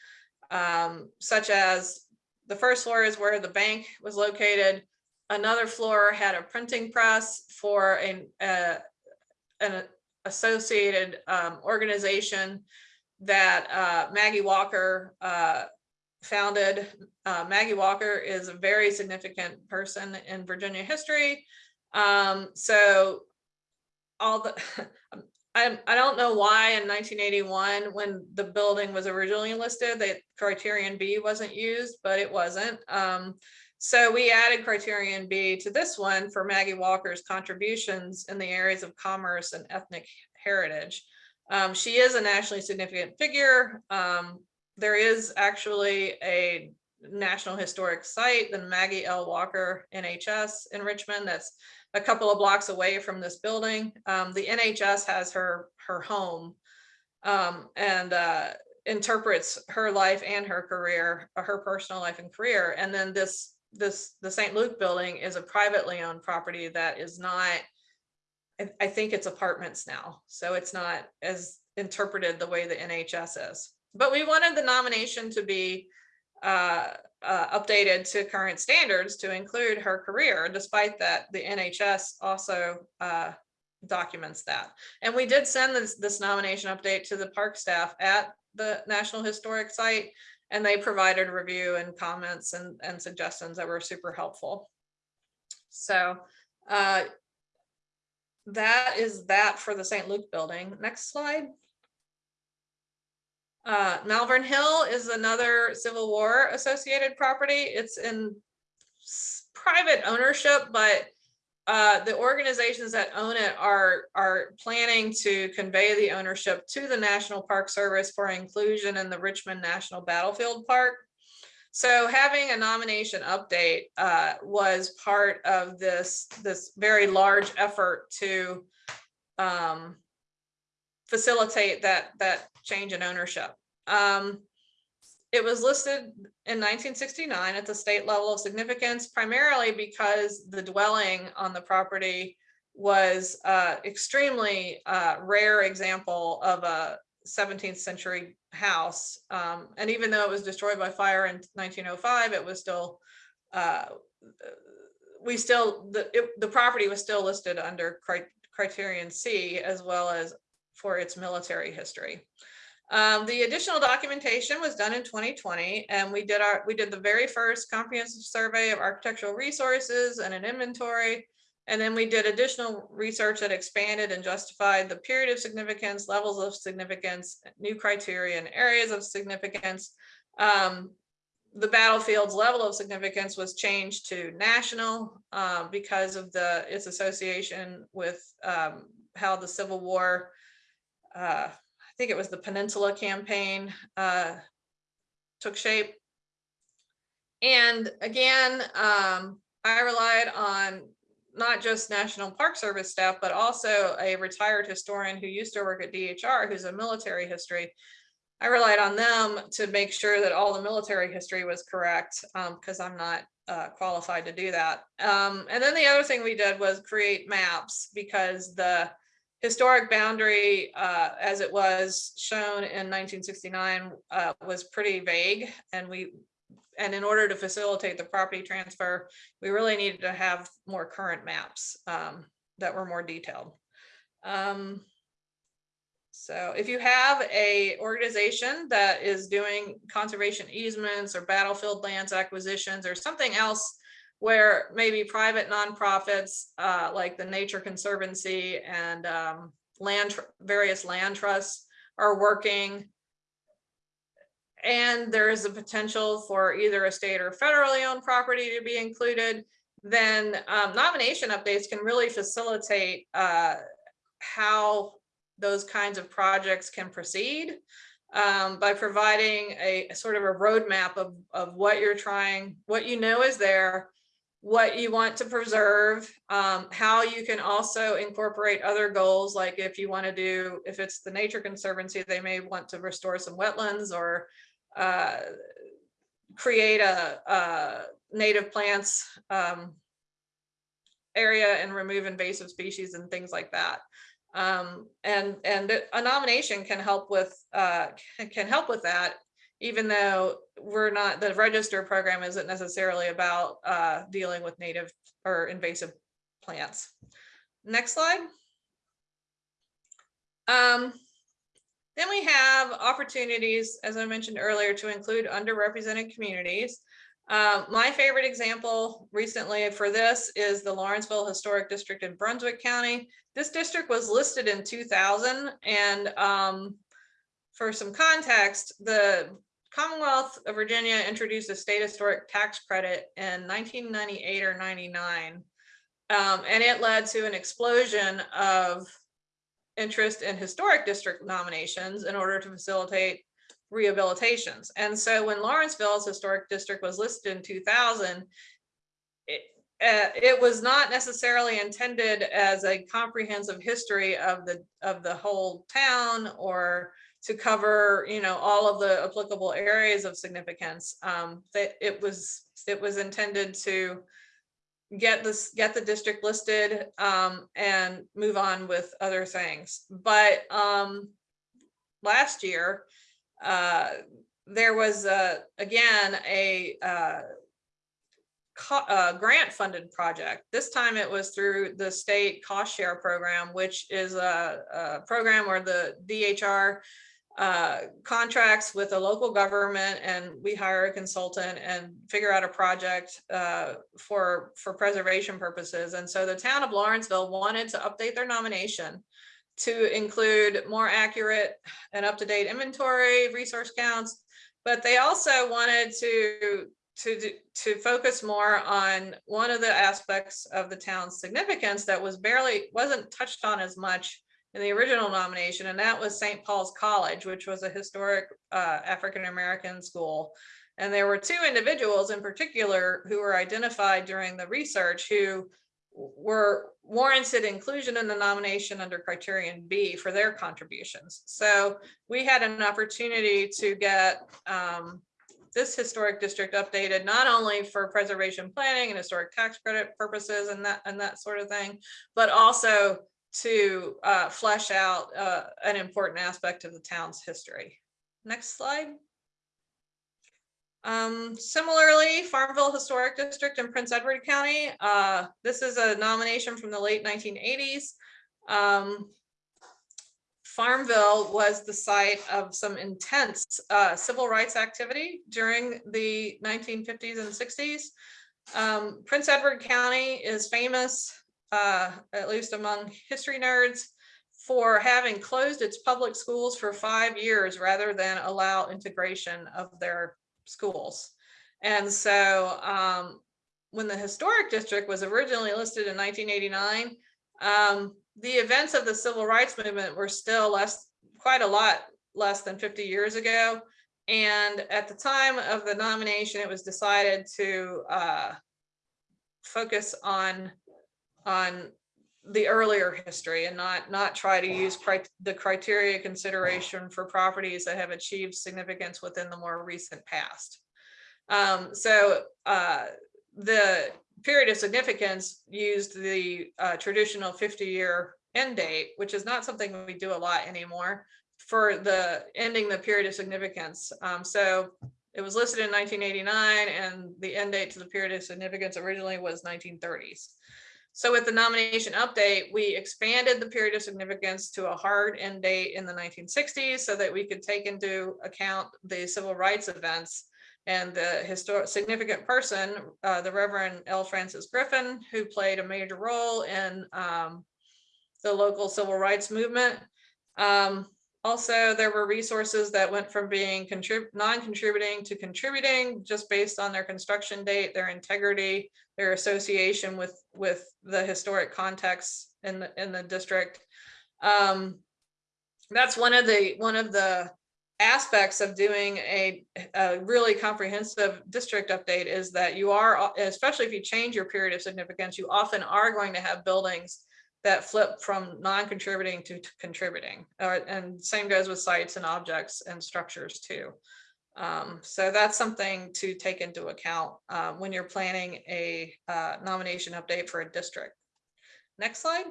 um, such as the first floor is where the bank was located. Another floor had a printing press for an, uh, an associated um, organization that uh, Maggie Walker uh, founded. Uh, Maggie Walker is a very significant person in Virginia history. Um, so all the, I, I don't know why in 1981, when the building was originally listed, that criterion B wasn't used, but it wasn't. Um, so we added criterion B to this one for Maggie Walker's contributions in the areas of commerce and ethnic heritage. Um, she is a nationally significant figure. Um, there is actually a National Historic Site, the Maggie L. Walker NHS in Richmond that's a couple of blocks away from this building. Um, the NHS has her, her home um, and uh, interprets her life and her career, uh, her personal life and career. And then this, this, the St. Luke building is a privately owned property that is not I- think it's apartments now, so it's not as interpreted the way the NHS is. But we wanted the nomination to be uh, uh, updated to current standards to include her career. Despite that, the NHS also uh, documents that. And we did send this, this nomination update to the park staff at the National Historic Site, and they provided review and comments and, and suggestions that were super helpful. So uh, that is that for the St. Luke building. Next slide. Uh, Malvern Hill is another Civil War associated property. It's in private ownership, but uh, the organizations that own it are, are planning to convey the ownership to the National Park Service for inclusion in the Richmond National Battlefield Park. So having a nomination update uh, was part of this, this very large effort to um, facilitate that, that change in ownership. Um, it was listed in nineteen sixty-nine at the state level of significance, primarily because the dwelling on the property was uh, extremely uh, rare example of a seventeenth century house. Um, and even though it was destroyed by fire in nineteen oh five, it was still uh, we still, the, it- the property was still listed under cri- criterion C as well as for its military history. Um, the additional documentation was done in twenty twenty, and we did our, we did the very first comprehensive survey of architectural resources and an inventory. And then we did additional research that expanded and justified the period of significance, levels of significance, new criteria and areas of significance. Um, the battlefield's level of significance was changed to national uh, because of the, its association with um, how the Civil War uh, I think it was the Peninsula Campaign, uh, took shape. And again, um, I relied on not just National Park Service staff, but also a retired historian who used to work at DHR, who's a military history. I relied on them to make sure that all the military history was correct, because I'm not uh, qualified to do that. Um, and then the other thing we did was create maps, because the historic boundary, uh, as it was shown in nineteen sixty-nine, uh, was pretty vague, and we, and in order to facilitate the property transfer, we really needed to have more current maps, um, that were more detailed. Um, so if you have a organization that is doing conservation easements or battlefield lands acquisitions or something else where maybe private nonprofits uh, like the Nature Conservancy and um, land, various land trusts are working. And there is a potential for either a state or federally owned property to be included, then um, nomination updates can really facilitate uh, how those kinds of projects can proceed um, by providing a a sort of a roadmap of, of what you're trying, what you know is there, what you want to preserve, um, how you can also incorporate other goals, like if you want to do, if it's the Nature Conservancy, they may want to restore some wetlands or uh, create a, a native plants um, area and remove invasive species and things like that. Um, and, and a nomination can help with, uh, can- help with that, even though we're not, the register program isn't necessarily about, uh, dealing with native or invasive plants. Next slide. Um, then we have opportunities, as I mentioned earlier, to include underrepresented communities. Um, my favorite example recently for this is the Lawrenceville Historic District in Brunswick County. This district was listed in two thousand and um, for some context, the Commonwealth of Virginia introduced a state historic tax credit in nineteen ninety-eight or ninety-nine. Um, and it led to an explosion of interest in historic district nominations in order to facilitate rehabilitations. And so when Lawrenceville's historic district was listed in two thousand, it, uh, it was not necessarily intended as a comprehensive history of the, of the whole town or to cover, you know, all of the applicable areas of significance. Um, that it was, it was intended to get this, get the district listed, um, and move on with other things. But, um, last year, uh, there was, uh, again, a, uh, co- uh, grant funded project. This time it was through the state cost share program, which is a, a program where the DHR uh, contracts with a local government and we hire a consultant and figure out a project uh, for, for preservation purposes. And so the town of Lawrenceville wanted to update their nomination to include more accurate and up-to-date inventory, resource counts, but they also wanted to to to focus more on one of the aspects of the town's significance that was barely wasn't touched on as much in the original nomination, and that was St. Paul's College, which was a historic uh, African American school. And there were two individuals in particular who were identified during the research who were warranted inclusion in the nomination under criterion B for their contributions. So we had an opportunity to get um, this historic district updated, not only for preservation planning and historic tax credit purposes and that, and that sort of thing, but also to uh, flesh out uh, an important aspect of the town's history. Next slide. Um, similarly, Farmville Historic District in Prince Edward County, uh, this is a nomination from the late 1980s. Um, Farmville was the site of some intense uh, civil rights activity during the 1950s and 60s. Um, Prince Edward County is famous, uh, at least among history nerds, for having closed its public schools for five years rather than allow integration of their schools. And so um, when the historic district was originally listed in 1989, um, the events of the civil rights movement were still less, quite a lot less than 50 years ago. And at the time of the nomination, it was decided to uh, focus on on the earlier history and not not try to use cri- the criteria consideration for properties that have achieved significance within the more recent past. Um, so uh, the period of significance used the uh, traditional 50-year end date, which is not something we do a lot anymore for the ending the period of significance. Um, so it was listed in 1989 and the end date to the period of significance originally was 1930s. So with the nomination update, we expanded the period of significance to a hard end date in the 1960s so that we could take into account the civil rights events and the historic significant person, uh, the Reverend L. Francis Griffin, who played a major role in um, the local civil rights movement. Um, also, there were resources that went from being contrib non-contributing to contributing just based on their construction date, their integrity, their association with with the historic context in the in the district. Um, that's one of the one of the aspects of doing a, a really comprehensive district update is that you are, especially if you change your period of significance, you often are going to have buildings that flip from non-contributing to to contributing. Uh, and same goes with sites and objects and structures too. Um, so that's something to take into account uh, when you're planning a uh, nomination update for a district. Next slide.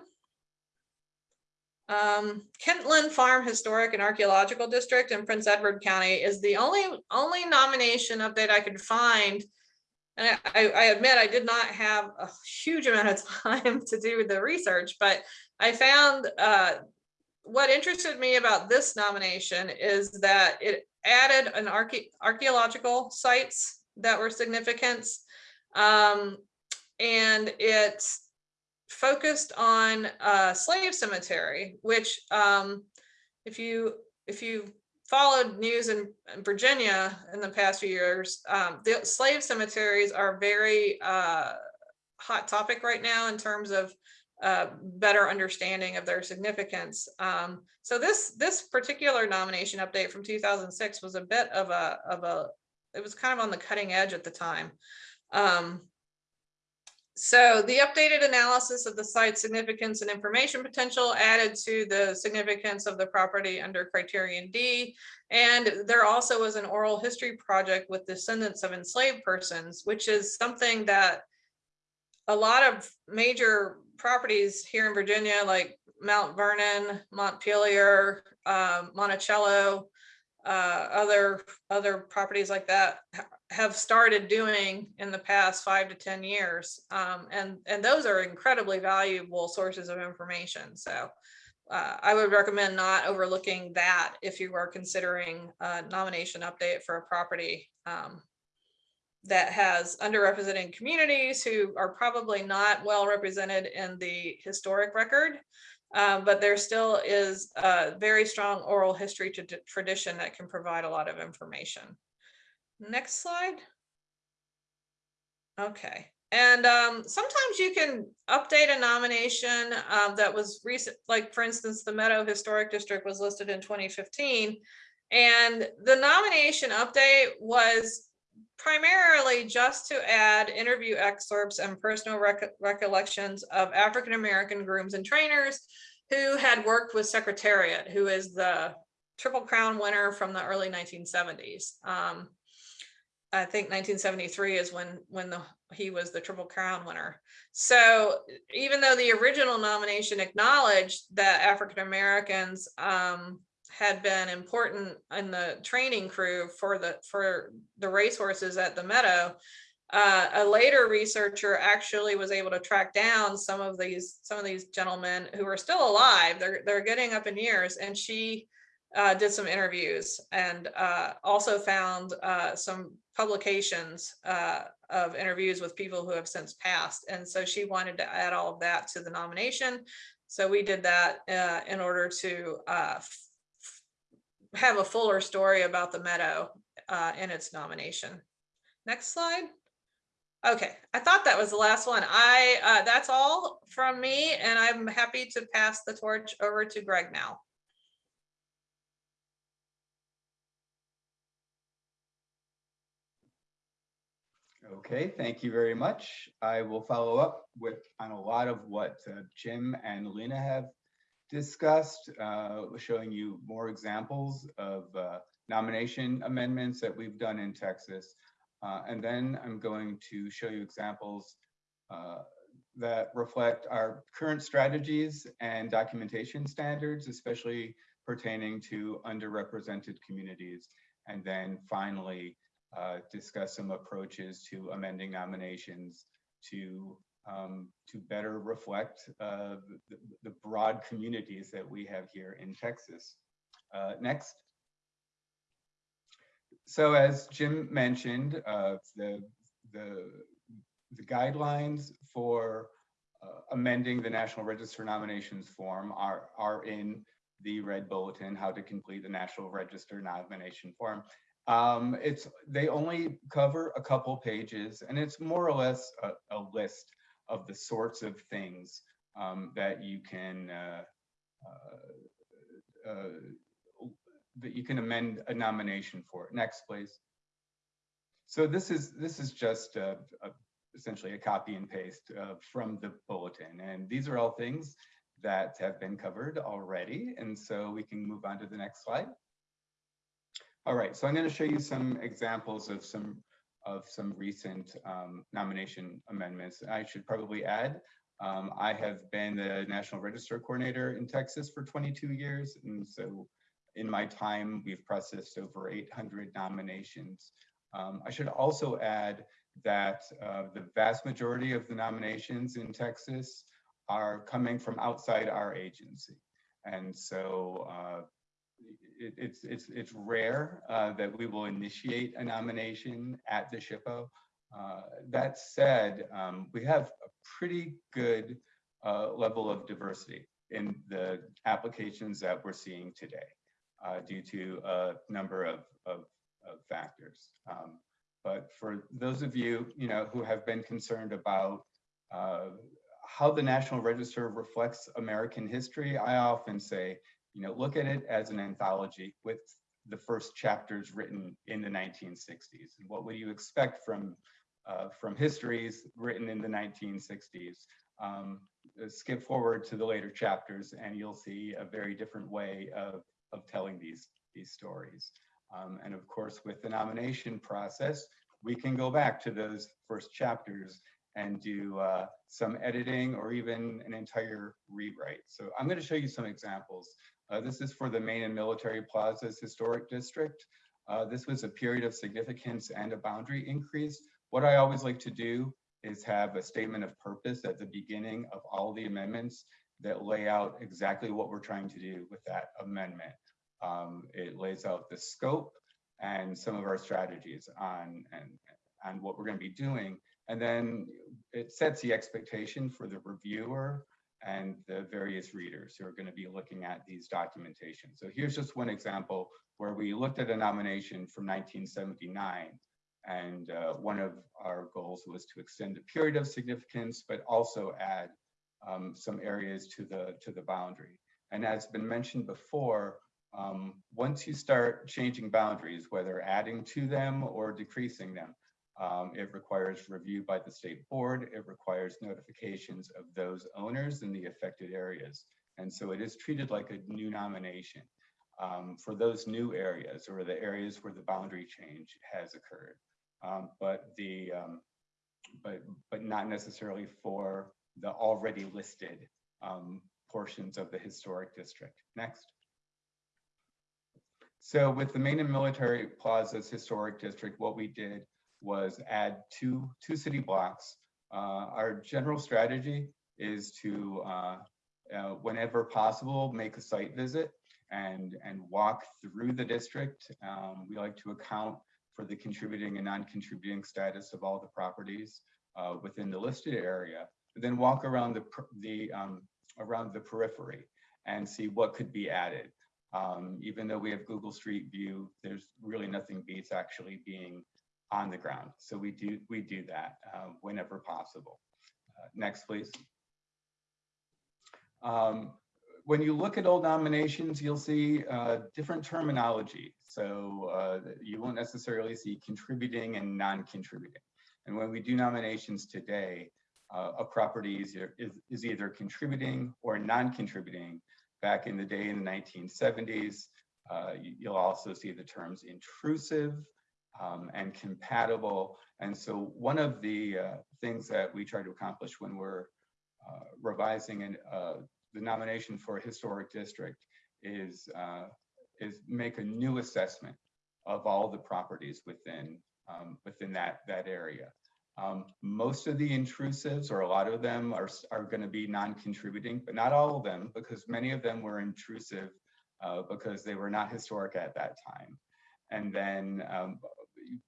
Um, Kentland Farm Historic and Archaeological District in Prince Edward County is the only only nomination update I could find. And I, I admit I did not have a huge amount of time to do the research, but I found uh, what interested me about this nomination is that it added an arche archaeological sites that were significant. Um, and it focused on uh, slave cemetery, which um, if you if you followed news in, in Virginia in the past few years, um, the slave cemeteries are very uh, hot topic right now in terms of uh, better understanding of their significance. Um, so this this particular nomination update from 2006 was a bit of a of a it was kind of on the cutting edge at the time. Um, so the updated analysis of the site significance and information potential added to the significance of the property under criterion D. And there also was an oral history project with descendants of enslaved persons, which is something that a lot of major properties here in Virginia, like Mount Vernon, Montpelier, um, Monticello, uh, other, other properties like that have started doing in the past five to 10 years. Um, and, and those are incredibly valuable sources of information. So uh, I would recommend not overlooking that if you are considering a nomination update for a property um, that has underrepresented communities who are probably not well represented in the historic record. Uh, but there still is a very strong oral history to tradition that can provide a lot of information. Next slide. Okay, and um, sometimes you can update a nomination um, that was recent, like for instance, the Meadow Historic District was listed in 2015. And the nomination update was primarily just to add interview excerpts and personal rec- recollections of African-American grooms and trainers who had worked with Secretariat, who is the Triple Crown winner from the early 1970s. Um, I think 1973 is when when the he was the Triple Crown winner. So even though the original nomination acknowledged that African Americans um, had been important in the training crew for the for the racehorses at the Meadow, uh, a later researcher actually was able to track down some of these some of these gentlemen who are still alive. They're they're getting up in years, and she uh, did some interviews and uh, also found uh, some publications uh, of interviews with people who have since passed. And so she wanted to add all of that to the nomination. So we did that uh, in order to have a fuller story about the Meadow uh, in its nomination. Next slide. Okay, I thought that was the last one. I, uh, that's all from me and I'm happy to pass the torch over to Greg now. Okay, thank you very much. I will follow up with on a lot of what uh, Jim and Lena have discussed, uh, showing you more examples of uh, nomination amendments that we've done in Texas. Uh, and then I'm going to show you examples that reflect our current strategies and documentation standards, especially pertaining to underrepresented communities. And then finally, uh, discuss some approaches to amending nominations to um, to better reflect uh, the, the broad communities that we have here in Texas. Uh, next. So as Jim mentioned, uh, the, the, the guidelines for uh, amending the National Register nominations form are, are in the red bulletin, how to complete the National Register nomination form. Um, it's they only cover a couple pages, and it's more or less a, a list of the sorts of things um, that you can uh, uh, uh, that you can amend a nomination for. Next, please. So this is this is just a, a, essentially a copy and paste uh, from the bulletin, and these are all things that have been covered already, and so we can move on to the next slide. All right, so I'm going to show you some examples of some of some recent um, nomination amendments. I should probably add, um, I have been the National Register Coordinator in Texas for 22 years, and so in my time, we've processed over 800 nominations. Um, I should also add that uh, the vast majority of the nominations in Texas are coming from outside our agency. And so uh, it, it's it's it's rare uh, that we will initiate a nomination at the SHPO. Uh, that said, um, we have a pretty good uh, level of diversity in the applications that we're seeing today uh, due to a number of, of, of factors. Um, but for those of you, you know, who have been concerned about uh, how the National Register reflects American history, I often say, you know, look at it as an anthology with the first chapters written in the 1960s. And what would you expect from uh, from histories written in the 1960s? Um, skip forward to the later chapters, and you'll see a very different way of of telling these these stories. Um, and of course, with the nomination process, we can go back to those first chapters and do uh, some editing or even an entire rewrite. So I'm going to show you some examples Uh, This is for the Main and Military Plazas Historic District. Uh, This was a period of significance and a boundary increase. What I always like to do is have a statement of purpose at the beginning of all the amendments that lay out exactly what we're trying to do with that amendment. Um, It lays out the scope and some of our strategies on, and, on what we're gonna be doing. And then it sets the expectation for the reviewer and the various readers who are gonna be looking at these documentation. So here's just one example where we looked at a nomination from nineteen seventy-nine. And uh, one of our goals was to extend the period of significance, but also add um, some areas to the, to the boundary. And as been mentioned before, um, once you start changing boundaries, whether adding to them or decreasing them, um, it requires review by the state board. It requires notifications of those owners in the affected areas. And so it is treated like a new nomination um, for those new areas or the areas where the boundary change has occurred. Um, but the, um, but, but not necessarily for the already listed um, portions of the historic district. Next. So with the Main and Military Plazas Historic District, what we did was add two, two city blocks. Uh, Our general strategy is to, uh, uh, whenever possible, make a site visit and, and walk through the district. Um, We like to account for the contributing and non-contributing status of all the properties uh, within the listed area. Then walk around the, the, um, around the periphery and see what could be added. Um, even though we have Google Street View, there's really nothing beats actually being on the ground. So we do, we do that uh, whenever possible. Uh, Next, please. Um, When you look at old nominations, you'll see uh, different terminology. So uh, you won't necessarily see contributing and non-contributing. And when we do nominations today, uh, a property is, is, is either contributing or non-contributing. Back in the day in the 1970s, uh, you'll also see the terms intrusive um, and compatible. And so one of the uh, things that we try to accomplish when we're uh, revising an, uh, the nomination for a historic district is, uh, is make a new assessment of all the properties within, um, within that, that area. Um, most of the intrusives, or a lot of them are, are gonna be non-contributing, but not all of them, because many of them were intrusive uh, because they were not historic at that time. And then um,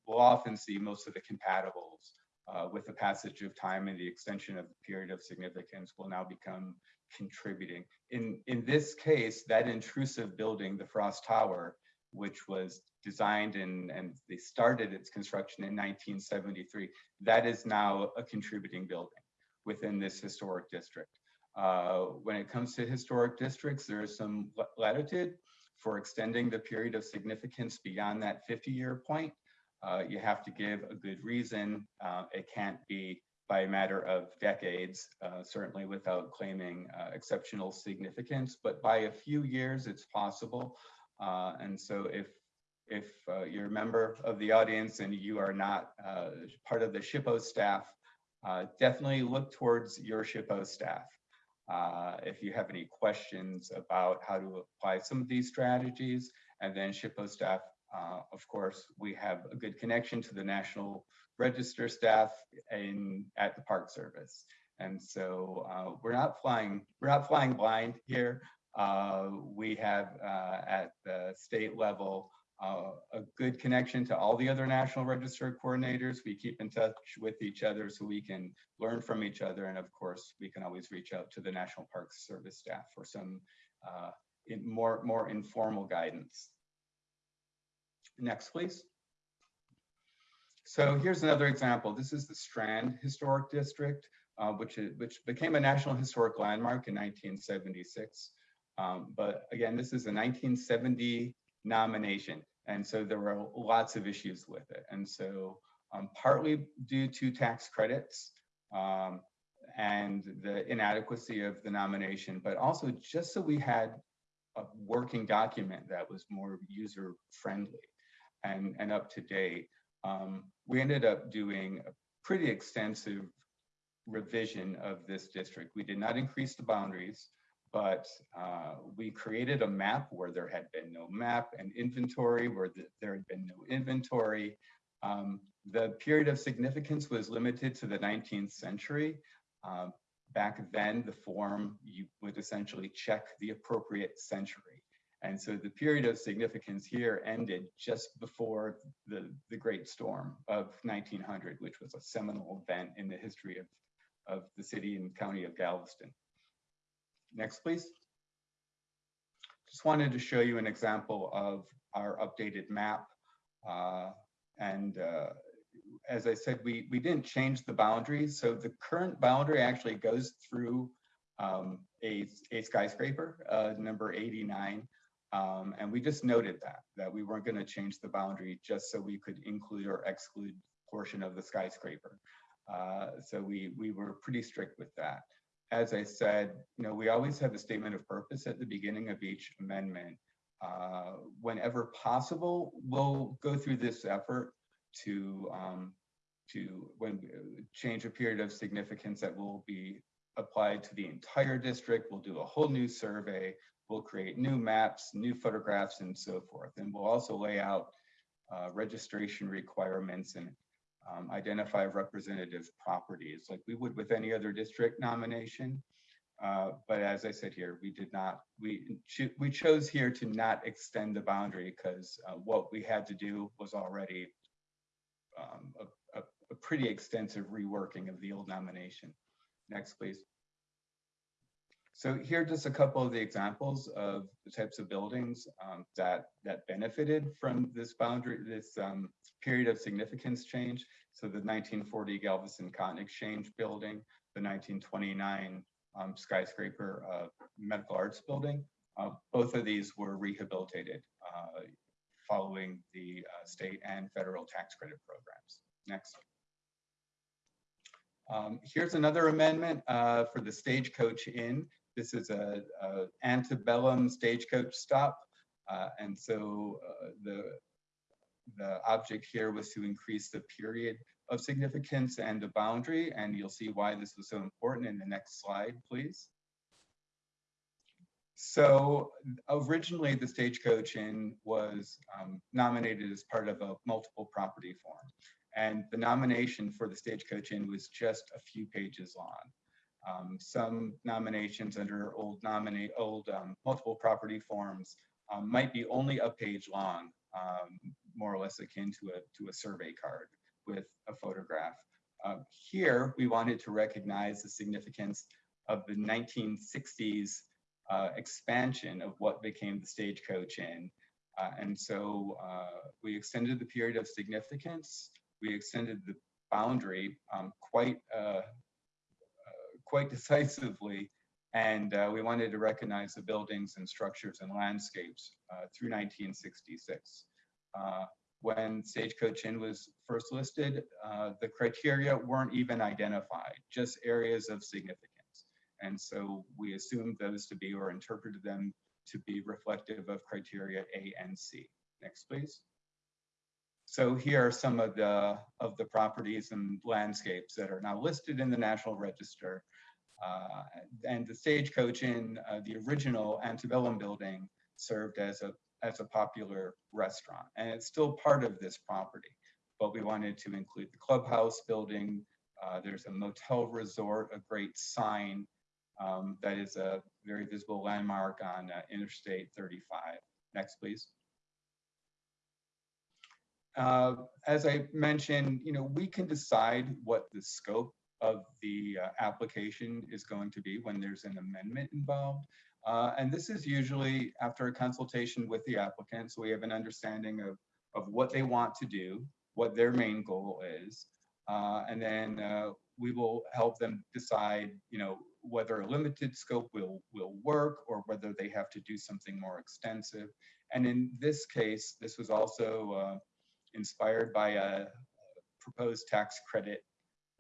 we'll often see most of the compatibles uh, with the passage of time and the extension of the period of significance will now become contributing. In, in this case, that intrusive building, the Frost Tower, which was designed and, and they started its construction in 1973, that is now a contributing building within this historic district. Uh, When it comes to historic districts, there is some latitude for extending the period of significance beyond that 50-year point. Uh, You have to give a good reason. Uh, It can't be by a matter of decades, uh, certainly without claiming uh, exceptional significance, but by a few years, it's possible. Uh, And so if, if uh, you're a member of the audience and you are not part of the SHPO staff, definitely look towards your SHPO staff. If you have any questions about how to apply some of these strategies, and then SHPO staff, uh, of course, we have a good connection to the National Register staff in, at the Park Service. And so uh, we're not flying, we're not flying blind here. Uh, We have uh, at the state level uh, a good connection to all the other National Register coordinators. We keep in touch with each other so we can learn from each other. And of course, we can always reach out to the National Park Service staff for some more, more informal guidance. Next, please. So here's another example. This is the Strand Historic District, uh, which is, which became a National Historic Landmark in 1976. Um, But again, this is a 1970 nomination. And so there were lots of issues with it. And so um, partly due to tax credits um, and the inadequacy of the nomination, but also just so we had a working document that was more user friendly and, and up to date. Um, we ended up doing a pretty extensive revision of this district. We did not increase the boundaries, but uh, we created a map where there had been no map and inventory where th- there had been no inventory. Um, the period of significance was limited to the 19th century. Um, back then, the form you would essentially check the appropriate century. And so the period of significance here ended just before the, the Great Storm of 1900, which was a seminal event in the history of, of the city and county of Galveston. Next, please. Just wanted to show you an example of our updated map. Uh, and uh, as I said, we, we didn't change the boundaries. So the current boundary actually goes through um, a, a skyscraper, uh, number 89. Um, and we just noted that, that we weren't going to change the boundary just so we could include or exclude portion of the skyscraper. Uh, so we, we were pretty strict with that. As I said, you know, we always have a statement of purpose at the beginning of each amendment. Uh, whenever possible, we'll go through this effort to um, to when change a period of significance that will be applied to the entire district. We'll do a whole new survey. We'll create new maps, new photographs, and so forth. And we'll also lay out uh, registration requirements and um, identify representative properties like we would with any other district nomination. Uh, but as I said here, we did not, we, cho- we chose here to not extend the boundary because uh, what we had to do was already um, a, a, a pretty extensive reworking of the old nomination. Next, please. So here are just a couple of the examples of the types of buildings um, that that benefited from this boundary, this um, period of significance change. So the 1940 Galveston Cotton Exchange building, the 1929 um, skyscraper uh, medical arts building. Uh, both of these were rehabilitated uh, following the uh, state and federal tax credit programs. Next. Um, here's another amendment uh, for the Stagecoach Inn. This is a, a antebellum stagecoach stop. Uh, and so uh, the, the object here was to increase the period of significance and the boundary. And you'll see why this was so important in the next slide, please. So originally the Stagecoach Inn was um, nominated as part of a multiple property form. And the nomination for the Stagecoach Inn was just a few pages long. Um, some nominations under old nominate old um, multiple property forms um, might be only a page long, um, more or less akin to a to a survey card with a photograph. Uh, here, we wanted to recognize the significance of the 1960s uh, expansion of what became the Stagecoach Inn. Uh, and so uh, we extended the period of significance. We extended the boundary um, quite uh, quite decisively. And uh, we wanted to recognize the buildings and structures and landscapes uh, through 1966. Uh, when Stagecoach Inn was first listed, uh, the criteria weren't even identified, just areas of significance. And so we assumed those to be or interpreted them to be reflective of criteria A and C. Next, please. So here are some of the of the properties and landscapes that are now listed in the National Register. Uh, and the Stagecoach in uh, the original antebellum building, served as a as a popular restaurant, and it's still part of this property. But we wanted to include the clubhouse building. Uh, there's a motel resort, a great sign um, that is a very visible landmark on uh, Interstate 35. Next, please. Uh, as I mentioned, you know, we can decide what the scope of the uh, application is going to be when there's an amendment involved. Uh, and this is usually after a consultation with the applicant, so we have an understanding of, of what they want to do, what their main goal is, uh, and then uh, we will help them decide, you know, whether a limited scope will will work or whether they have to do something more extensive. And in this case, this was also uh, inspired by a proposed tax credit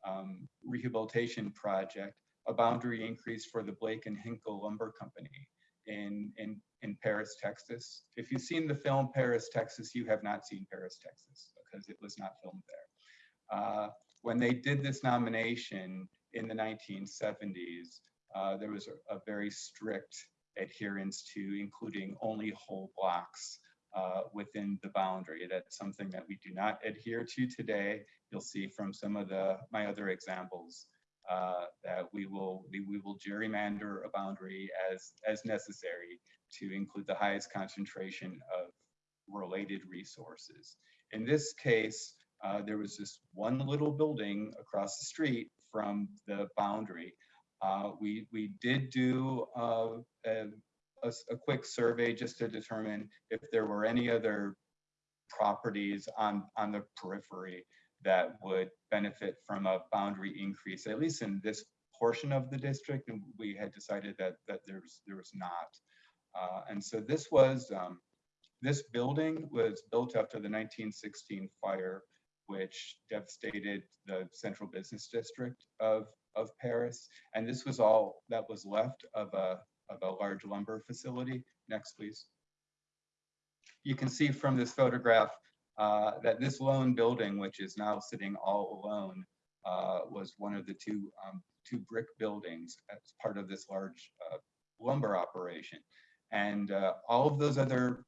um, rehabilitation project, a boundary increase for the Blake and Hinkle Lumber Company in, in, in Paris, Texas. If you've seen the film Paris, Texas, you have not seen Paris, Texas, because it was not filmed there. Uh, when they did this nomination in the 1970s, uh, there was a, a very strict adherence to including only whole blocks uh, within the boundary. That's something that we do not adhere to today. You'll see from some of the my other examples uh, that we will we, we will gerrymander a boundary as as necessary to include the highest concentration of related resources. In this case, uh, there was this one little building across the street from the boundary. Uh, we, we did do uh, a, a a quick survey just to determine if there were any other properties on, on the periphery that would benefit from a boundary increase, at least in this portion of the district. And we had decided that, that there's, there was not. Uh, and so this was, um, this building was built after the 1916 fire, which devastated the central business district of, of Paris. And this was all that was left of a, of a large lumber facility. Next, please. You can see from this photograph uh, that this lone building, which is now sitting all alone, uh, was one of the two, um, two brick buildings as part of this large uh, lumber operation. And uh, all of those other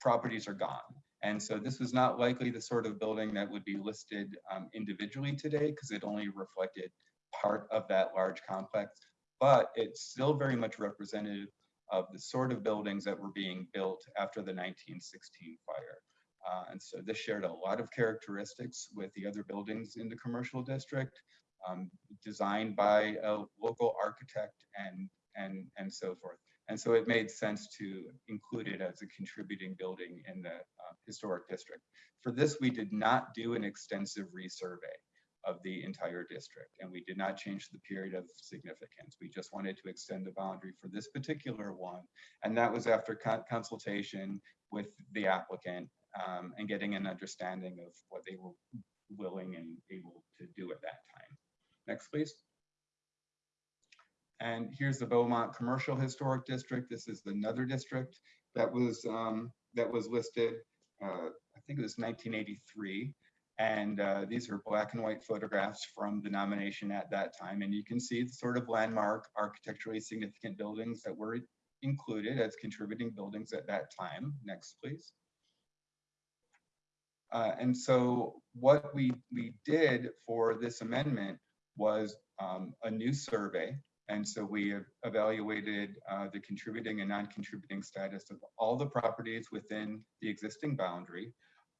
properties are gone. And so this was not likely the sort of building that would be listed um, individually today because it only reflected part of that large complex, but it's still very much representative of the sort of buildings that were being built after the 1916 fire. Uh, and so this shared a lot of characteristics with the other buildings in the commercial district, um, designed by a local architect and, and, and so forth. And so it made sense to include it as a contributing building in the uh, historic district. For this, we did not do an extensive resurvey of the entire district, and we did not change the period of significance. We just wanted to extend the boundary for this particular one, and that was after con- consultation with the applicant um, and getting an understanding of what they were willing and able to do at that time. Next, please. And here's the Beaumont Commercial Historic District. This is another district that was um, that was listed. Uh, I think it was 1983. And uh, these are black and white photographs from the nomination at that time. And you can see the sort of landmark architecturally significant buildings that were included as contributing buildings at that time. Next, please. Uh, and so what we, we did for this amendment was um, a new survey. And so we evaluated uh, the contributing and non-contributing status of all the properties within the existing boundary.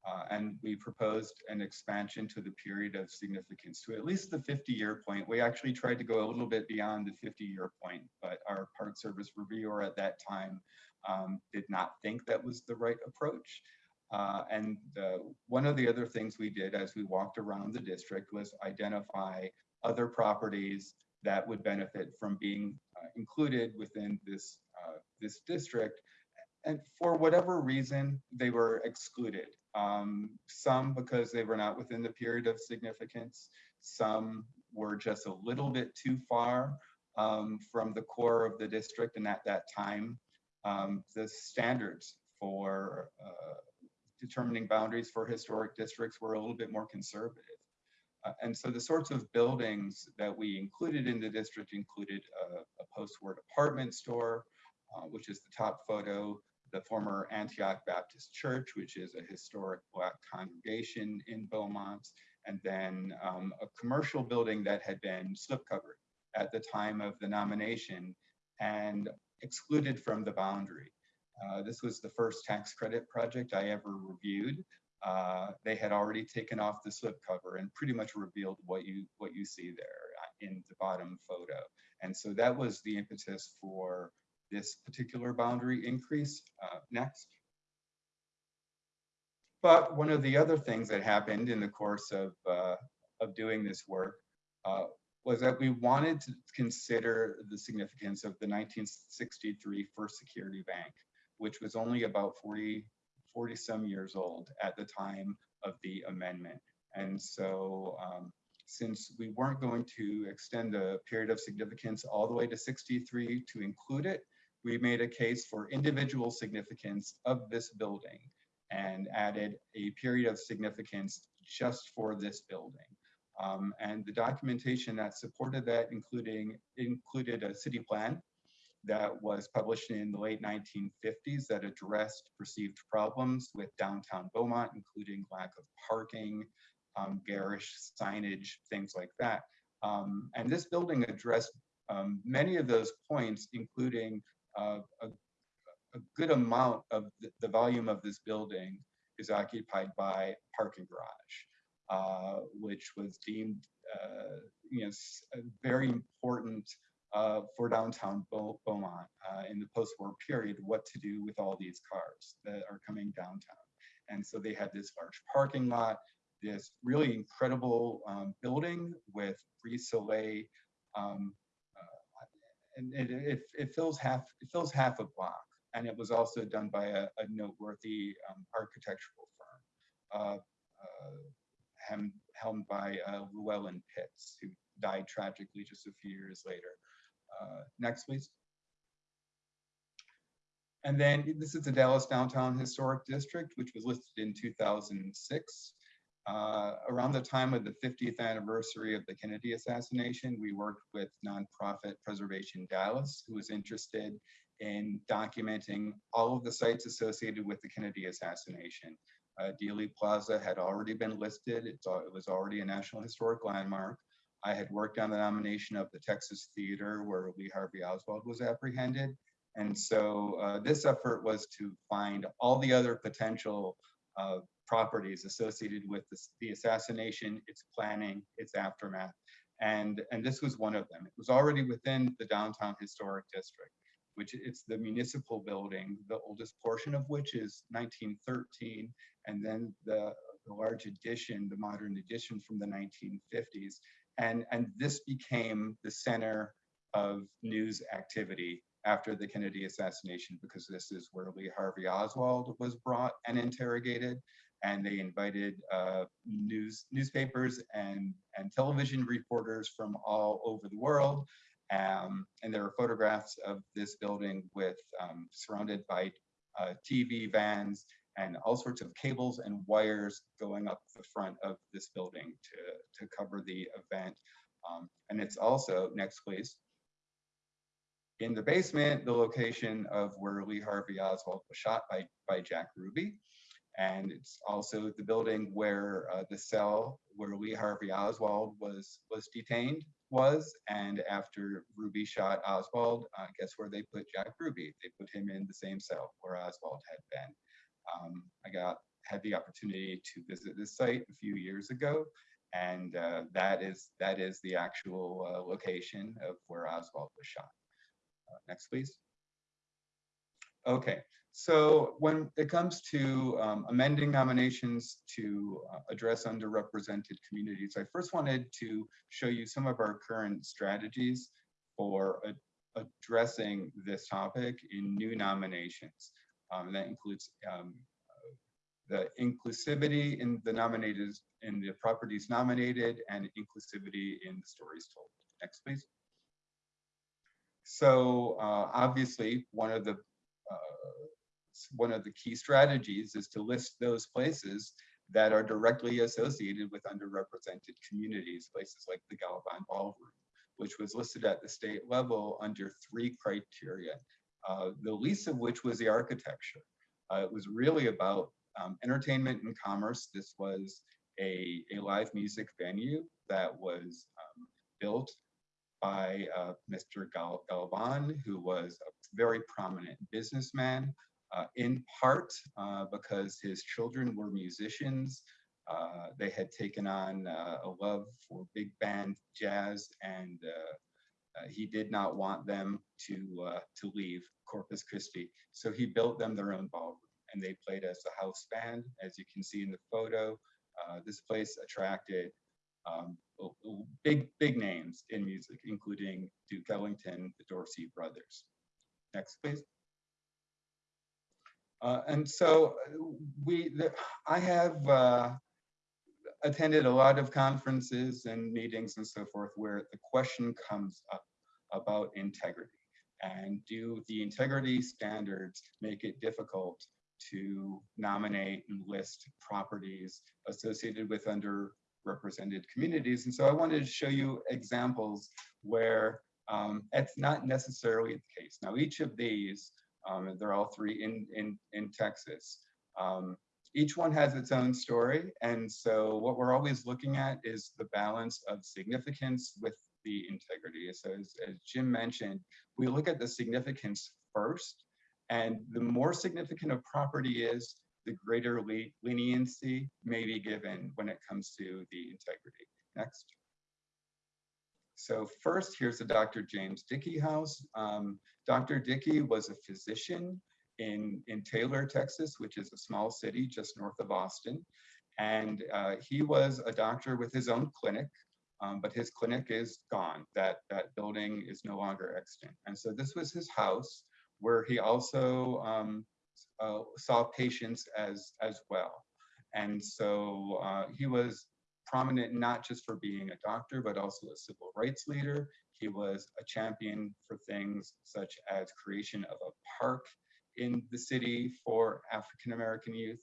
Uh, and we proposed an expansion to the period of significance to at least the 50-year point. We actually tried to go a little bit beyond the 50-year point, but our Park Service reviewer at that time um, did not think that was the right approach. Uh, and uh, one of the other things we did as we walked around the district was identify other properties that would benefit from being uh, included within this, uh, this district. And for whatever reason, they were excluded. Um, some because they were not within the period of significance. Some were just a little bit too far um, from the core of the district. And at that time, um, the standards for uh, determining boundaries for historic districts were a little bit more conservative. Uh, and so the sorts of buildings that we included in the district included a, a post-war department store, uh, which is the top photo, the former Antioch Baptist Church, which is a historic Black congregation in Beaumont, and then um, a commercial building that had been slipcovered at the time of the nomination and excluded from the boundary. Uh, this was the first tax credit project I ever reviewed. Uh, they had already taken off the slipcover and pretty much revealed what you what you see there uh, in the bottom photo. And so that was the impetus for this particular boundary increase. Uh, next. But one of the other things that happened in the course of, uh, of doing this work uh, was that we wanted to consider the significance of the 1963 First Security Bank, which was only about 40, 40 some years old at the time of the amendment. And so um, since we weren't going to extend the period of significance all the way to 63 to include it, we made a case for individual significance of this building and added a period of significance just for this building. Um, and the documentation that supported that including included a city plan that was published in the late 1950s that addressed perceived problems with downtown Beaumont, including lack of parking, um, garish signage, things like that. Um, and this building addressed um, many of those points, including a, a good amount of the, the volume of this building is occupied by parking garage, uh, which was deemed, uh, you know, very important uh, for downtown Beau- Beaumont uh, in the post-war period, what to do with all these cars that are coming downtown. And so they had this large parking lot, this really incredible um, building with Brise Soleil, um, and it, it, it fills half it fills half a block. And it was also done by a, a noteworthy um, architectural firm, uh, uh, helmed by uh, Llewellyn Pitts, who died tragically just a few years later. Uh, next, please. And then this is the Dallas Downtown Historic District, which was listed in 2006. Uh, around the time of the 50th anniversary of the Kennedy assassination, we worked with nonprofit Preservation Dallas, who was interested in documenting all of the sites associated with the Kennedy assassination. Uh, Dealey Plaza had already been listed. It's, it was already a National Historic Landmark. I had worked on the nomination of the Texas Theater where Lee Harvey Oswald was apprehended. And so uh, this effort was to find all the other potential uh, properties associated with this, the assassination, its planning, its aftermath. And, and this was one of them. It was already within the downtown historic district, which it's the municipal building, the oldest portion of which is 1913. And then the, the large addition, the modern addition from the 1950s. And, and this became the center of news activity after the Kennedy assassination, because this is where Lee Harvey Oswald was brought and interrogated. And they invited uh, news newspapers and, and television reporters from all over the world. Um, and there are photographs of this building with um, surrounded by uh, TV vans and all sorts of cables and wires going up the front of this building to, to cover the event. Um, and it's also, next please, in the basement, the location of where Lee Harvey Oswald was shot by, by Jack Ruby. And it's also the building where uh, the cell where Lee Harvey Oswald was, was detained was. And after Ruby shot Oswald, uh, guess where they put Jack Ruby? They put him in the same cell where Oswald had been. Um, I got had the opportunity to visit this site a few years ago, and uh, that is that is the actual uh, location of where Oswald was shot. Uh, next, please. Okay, so when it comes to um, amending nominations to uh, address underrepresented communities, I first wanted to show you some of our current strategies for addressing this topic in new nominations. Um, that includes um, the inclusivity in the nominated, in the properties nominated and inclusivity in the stories told. Next, please. So uh, obviously, one of the one of the key strategies is to list those places that are directly associated with underrepresented communities, places like the Galvan Ballroom, which was listed at the state level under three criteria, uh, the least of which was the architecture. Uh, it was really about um, entertainment and commerce. This was a, a live music venue that was um, built by uh, Mr. Gal Galvan, who was a very prominent businessman, uh, in part uh, because his children were musicians. Uh, they had taken on uh, a love for big band jazz, and he did not want them to to leave Corpus Christi, so he built them their own ballroom, and they played as a house band, as you can see in the photo. This place attracted um, big, big names in music, including Duke Ellington, the Dorsey brothers. Next, please. Uh, and so uh, we, the, I have uh, attended a lot of conferences and meetings and so forth where the question comes up about integrity. And do the integrity standards make it difficult to nominate and list properties associated with under underrepresented communities. And so I wanted to show you examples where um, it's not necessarily the case. Now, each of these, um, they're all three in, in, in Texas, um, each one has its own story. And so what we're always looking at is the balance of significance with the integrity. So as, as Jim mentioned, we look at the significance first, and the more significant a property is, the greater le- leniency may be given when it comes to the integrity. Next. So first, here's the Dr. James Dickey House. Um, Dr. Dickey was a physician in, in Taylor, Texas, which is a small city just north of Austin. And uh, he was a doctor with his own clinic, um, but his clinic is gone. That, that building is no longer extant. And so this was his house where he also um, saw patients as, as well. And so uh, he was prominent not just for being a doctor, but also a civil rights leader. He was a champion for things such as creation of a park in the city for African American youth.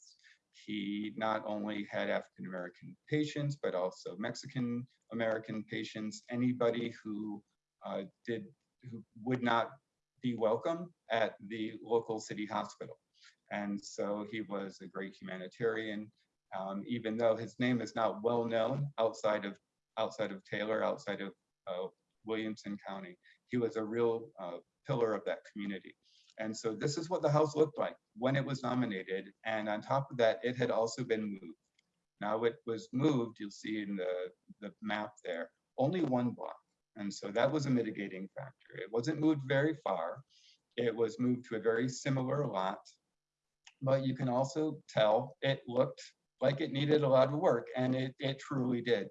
He not only had African American patients, but also Mexican American patients, anybody who uh, did, who would not be welcome at the local city hospital. And so he was a great humanitarian, um, even though his name is not well known outside of outside of Taylor, outside of uh, Williamson County. He was a real uh, pillar of that community. And so this is what the house looked like when it was nominated. And on top of that, it had also been moved. Now it was moved, you'll see in the, the map there, only one block. And so that was a mitigating factor. It wasn't moved very far. It was moved to a very similar lot. But you can also tell it looked like it needed a lot of work, and it, it truly did.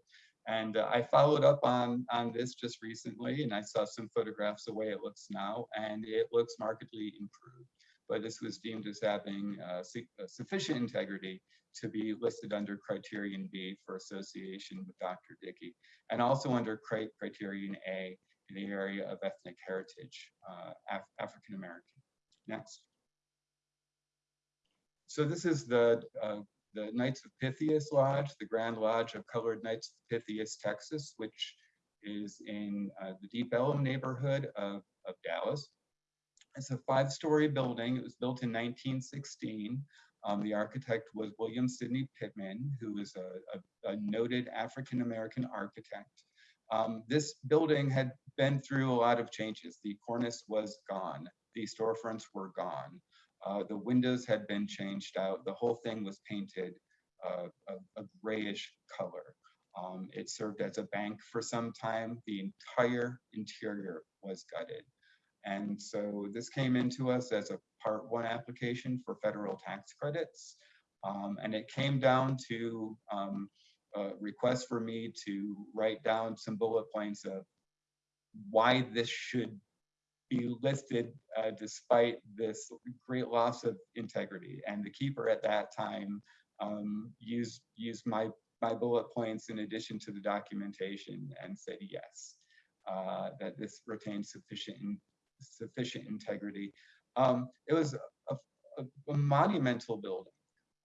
And uh, I followed up on, on this just recently, and I saw some photographs the way it looks now, and it looks markedly improved. But this was deemed as having uh, su- uh, sufficient integrity to be listed under criterion B for association with Dr. Dickey, and also under criterion A in the area of ethnic heritage, uh, Af- African American. Next. So this is the uh, the Knights of Pythias Lodge, the Grand Lodge of Colored Knights of Pythias, Texas, which is in uh, the Deep Ellum neighborhood of, of Dallas. It's a five-story building. It was built in 1916. Um, the architect was William Sidney Pittman, who is a, a, a noted African-American architect. Um, this building had been through a lot of changes. The cornice was gone. The storefronts were gone. Uh, the windows had been changed out. The whole thing was painted uh, a, a, grayish color. Um, it served as a bank for some time. The entire interior was gutted. And so this came into us as a part one application for federal tax credits. Um, and it came down to um, a request for me to write down some bullet points of why this should be listed uh, despite this great loss of integrity. And the keeper at that time um, used used my my bullet points in addition to the documentation and said yes, uh, that this retains sufficient sufficient integrity. Um, it was a, a, a monumental building.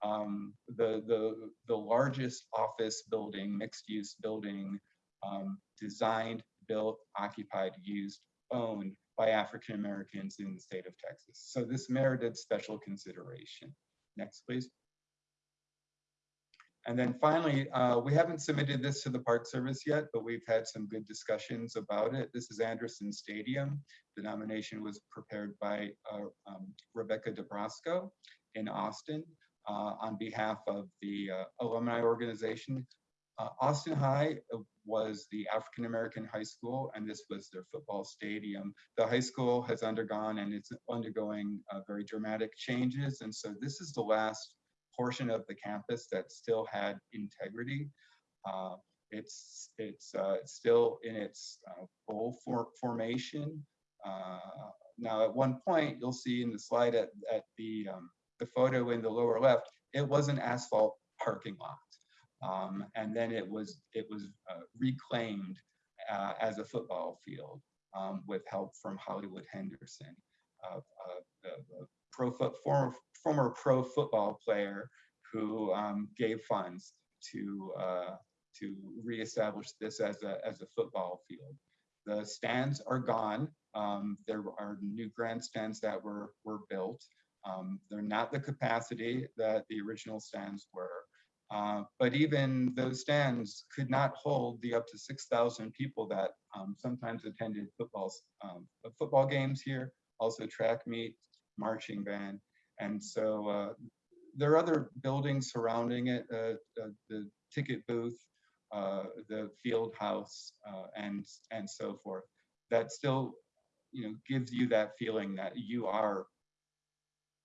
Um, the, the, the largest office building, mixed use building, um, designed, built, occupied, used, owned by African Americans in the state of Texas. So this merited special consideration. Next, please. And then finally, uh, we haven't submitted this to the Park Service yet, but we've had some good discussions about it. This is Anderson Stadium. The nomination was prepared by uh, um, Rebecca DeBrasco in Austin uh, on behalf of the uh, alumni organization. Uh, Austin High was the African American high school, and this was their football stadium. The high school has undergone and it's undergoing uh, very dramatic changes, and so this is the last portion of the campus that still had integrity. Uh, it's it's uh, still in its uh, bowl for formation. Uh, now, at one point, you'll see in the slide at, at the um, the photo in the lower left, it was an asphalt parking lot. Um, and then it was it was uh, reclaimed uh, as a football field um, with help from Hollywood Henderson, the, the pro foot, former former pro football player who um, gave funds to uh, to reestablish this as a, as a football field. The stands are gone. Um, there are new grandstands that were, were built. Um, they're not the capacity that the original stands were. Uh, but even those stands could not hold the up to 6,000 people that um, sometimes attended footballs, um, football games here, also track meet, marching band. And so uh, there are other buildings surrounding it, uh, uh, the ticket booth, uh, the field house, and, and so forth. That still, you know, gives you that feeling that you are,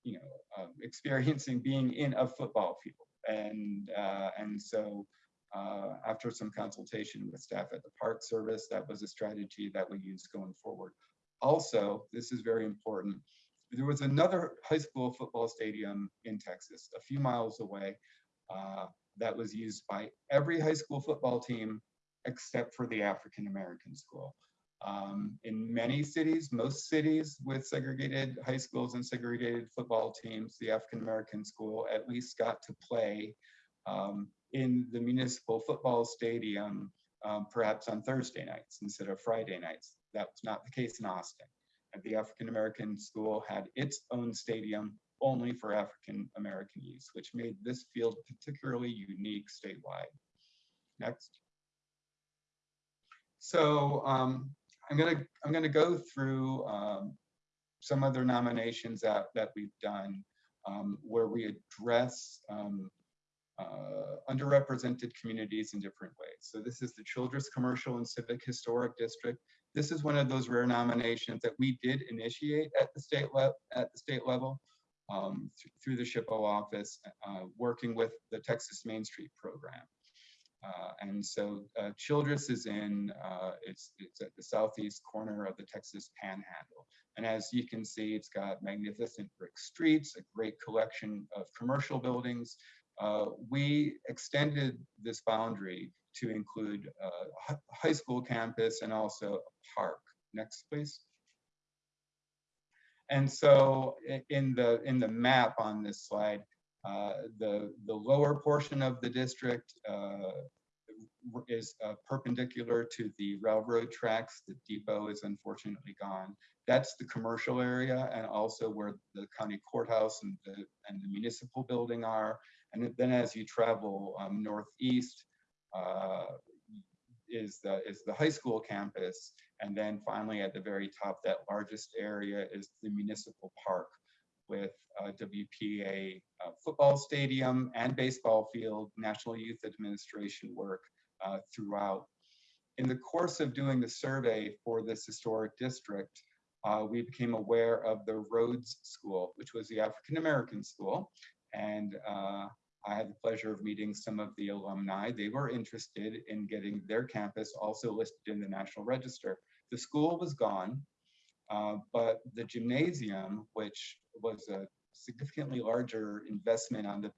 you know, um, experiencing being in a football field. And, and so uh, after some consultation with staff at the Park Service, that was a strategy that we used going forward. Also, this is very important, there was another high school football stadium in Texas, a few miles away, uh, that was used by every high school football team except for the African American school. Um, in many cities, most cities with segregated high schools and segregated football teams, the African American school at least got to play um, in the municipal football stadium, um, perhaps on Thursday nights instead of Friday nights. That was not the case in Austin. And the African American school had its own stadium only for African American use, which made this field particularly unique statewide. Next. So um, I'm gonna I'm gonna go through um, some other nominations that that we've done um, where we address um, uh, underrepresented communities in different ways. So this is the Childress Commercial and Civic Historic District. This is one of those rare nominations that we did initiate at the state level at the state level um, th through the SHPO office, uh, working with the Texas Main Street program. Uh, and so uh, Childress is in, uh, it's, it's at the southeast corner of the Texas Panhandle. And as you can see, it's got magnificent brick streets, a great collection of commercial buildings. Uh, we extended this boundary to include a high school campus and also a park. Next, please. And so in the in the map on this slide, uh, the the lower portion of the district uh, is uh, perpendicular to the railroad tracks. The depot is unfortunately gone. That's the commercial area and also where the county courthouse and the and the municipal building are. And then as you travel um, northeast, uh, is the is the high school campus and then finally at the very top that largest area is the municipal park with WPA uh, football stadium and baseball field, National Youth Administration work uh, throughout. In the course of doing the survey for this historic district, uh, we became aware of the Rhodes School, which was the African American school. And uh, I had the pleasure of meeting some of the alumni. They were interested in getting their campus also listed in the National Register. The school was gone, uh, but the gymnasium, which was a significantly larger investment on the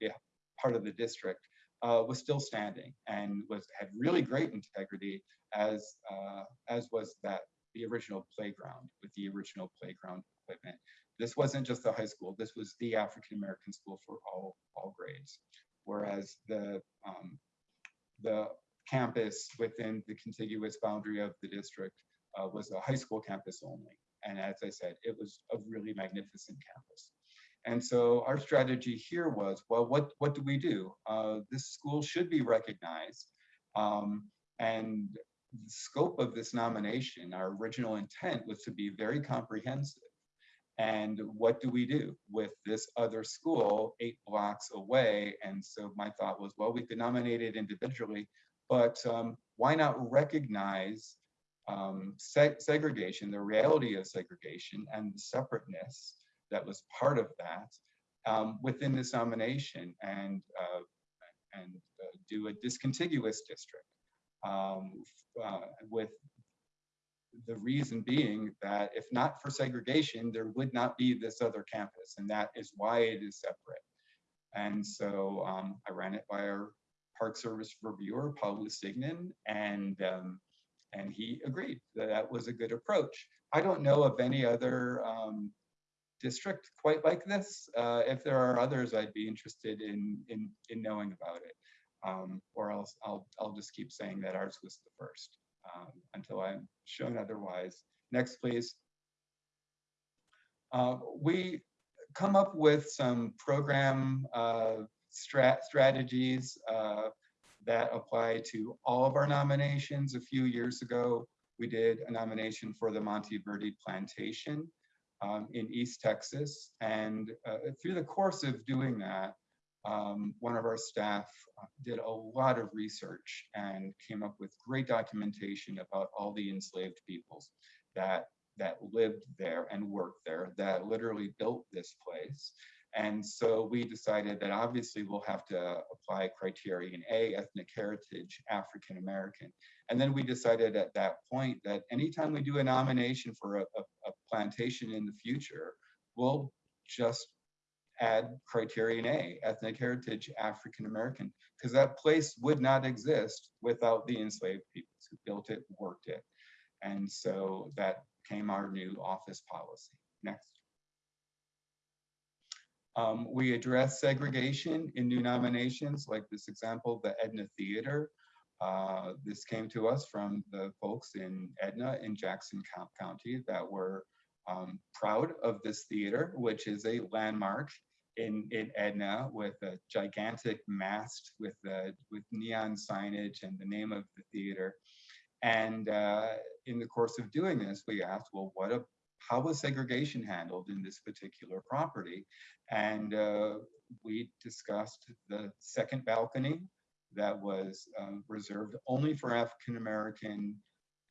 part of the district, uh, was still standing and was had really great integrity as uh, as was that the original playground with the original playground equipment. This wasn't just the high school, this was the African American school for all, all grades. Whereas the, um, the campus within the contiguous boundary of the district uh, was a high school campus only. And as I said, it was a really magnificent campus. And so our strategy here was, well, what, what do we do? Uh, this school should be recognized. Um, and the scope of this nomination, our original intent was to be very comprehensive. And what do we do with this other school eight blocks away? And so my thought was, well, we could nominate it individually, but um, why not recognize um, seg segregation, the reality of segregation and the separateness that was part of that um, within this nomination and, uh, and uh, do a discontiguous district um, uh, with the reason being that if not for segregation, there would not be this other campus, and that is why it is separate. And so um, I ran it by our Park Service reviewer, Paul Lusignan, and um, and he agreed that that was a good approach. I don't know of any other um, district quite like this. Uh, if there are others, I'd be interested in, in, in knowing about it. Um, or else I'll, I'll just keep saying that ours was the first, um, until I'm shown otherwise. Next, please. Uh, we come up with some program, uh, strat, strategies, uh, that apply to all of our nominations. A few years ago, we did a nomination for the Monte Verdi Plantation um, in East Texas. And uh, through the course of doing that, um, one of our staff uh, did a lot of research and came up with great documentation about all the enslaved peoples that that lived there and worked there, that literally built this place. And so we decided that obviously we'll have to apply criterion A, ethnic heritage, African American. And then we decided at that point that anytime we do a nomination for a, a, a plantation in the future, we'll just add criterion A, ethnic heritage, African American, because that place would not exist without the enslaved peoples who built it, worked it. And so that became our new office policy. Next. Um, we address segregation in new nominations, like this example, the Edna Theater. Uh, this came to us from the folks in Edna in Jackson County that were um, proud of this theater, which is a landmark in, in Edna with a gigantic mast with with neon signage and the name of the theater. And uh, in the course of doing this, we asked, well, what a how was segregation handled in this particular property? And uh, we discussed the second balcony that was um, reserved only for African American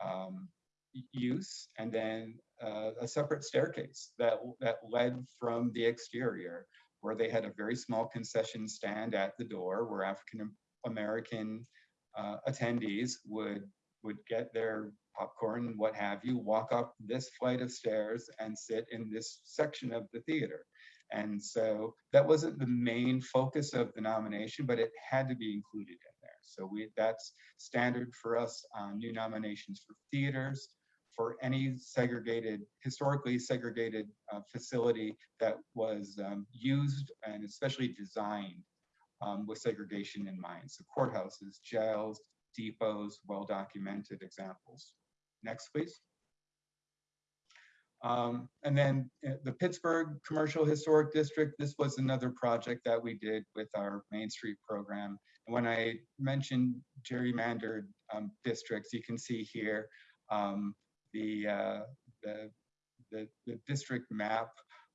um, use, and then uh, a separate staircase that that led from the exterior, where they had a very small concession stand at the door, where African American uh, attendees would would get their popcorn, what have you, walk up this flight of stairs and sit in this section of the theater. And so that wasn't the main focus of the nomination, but it had to be included in there. So we that's standard for us on new nominations for theaters, for any segregated, historically segregated uh, facility that was um, used and especially designed um, with segregation in mind. So courthouses, jails, depots, well-documented examples. Next, please. Um, and then uh, the Pittsburgh Commercial Historic District, this was another project that we did with our Main Street program. And when I mentioned gerrymandered um, districts, you can see here um, the, uh, the, the, the district map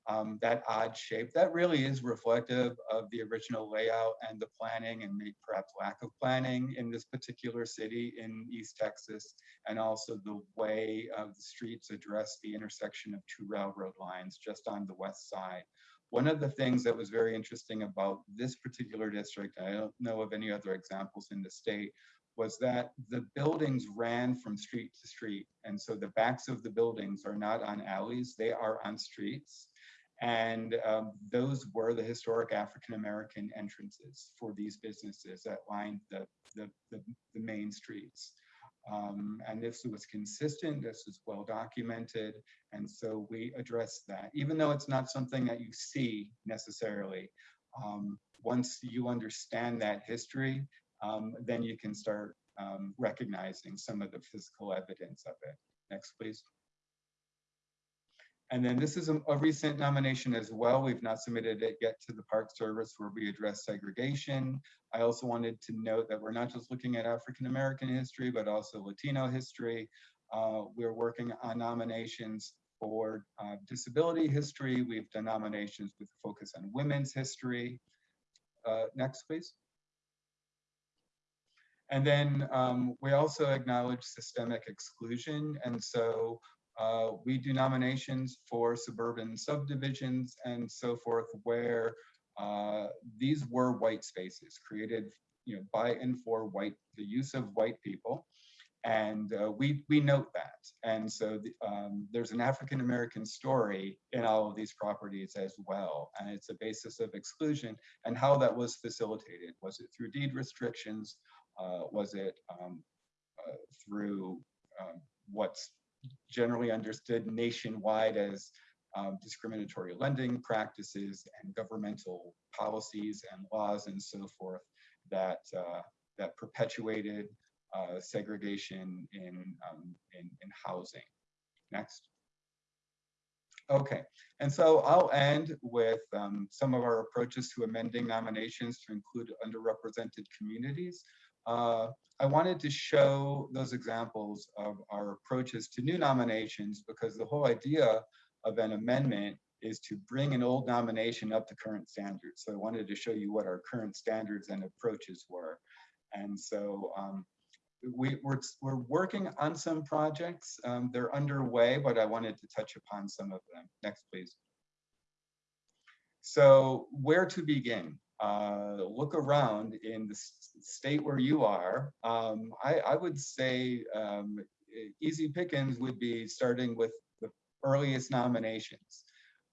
um, that odd shape, that really is reflective of the original layout and the planning and maybe perhaps lack of planning in this particular city in East Texas, and also the way of the streets address the intersection of two railroad lines just on the west side. One of the things that was very interesting about this particular district, I don't know of any other examples in the state, was that the buildings ran from street to street. And so the backs of the buildings are not on alleys, they are on streets. And um, those were the historic African-American entrances for these businesses that lined the, the, the, the main streets. Um, and this was consistent, this was well documented, and so we addressed that. Even though it's not something that you see necessarily, um, once you understand that history, um, then you can start um, recognizing some of the physical evidence of it. Next, please. And then this is a, a, recent nomination as well. We've not submitted it yet to the Park Service where we address segregation. I also wanted to note that we're not just looking at African American history, but also Latino history. Uh, we're working on nominations for uh, disability history. We've done nominations with a focus on women's history. Uh, next, please. And then um, we also acknowledge systemic exclusion. And so uh, we do nominations for suburban subdivisions and so forth where uh, these were white spaces created you know, by and for white, the use of white people. And uh, we, we note that. And so the, um, there's an African-American story in all of these properties as well. And it's a basis of exclusion and how that was facilitated. Was it through deed restrictions? Uh, was it um, uh, through um, what's generally understood nationwide as um, discriminatory lending practices and governmental policies and laws and so forth. that, uh, that perpetuated uh, segregation in, um, in, in housing. Next. Okay, and so I'll end with um, some of our approaches to amending nominations to include underrepresented communities. Uh, I wanted to show those examples of our approaches to new nominations because the whole idea of an amendment is to bring an old nomination up to current standards. So I wanted to show you what our current standards and approaches were. And so um, we, we're, we're working on some projects. Um, they're underway, but I wanted to touch upon some of them. Next, please. So where to begin? Uh, look around in the state where you are. Um, I, I would say um, easy pickings would be starting with the earliest nominations.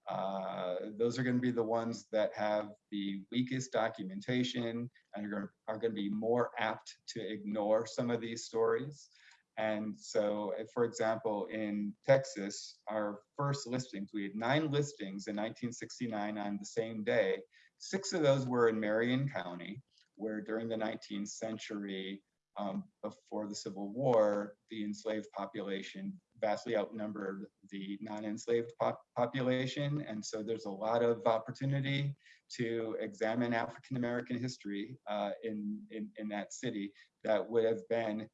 Uh, those are going to be the ones that have the weakest documentation and are going are going to be more apt to ignore some of these stories. And so, for example, in Texas, our first listings, we had nine listings in 1969 on the same day. Six of those were in Marion County, where during the 19th century, um, before the Civil War, the enslaved population vastly outnumbered the non-enslaved pop population. And so there's a lot of opportunity to examine African American history uh, in, in, in that city that would have been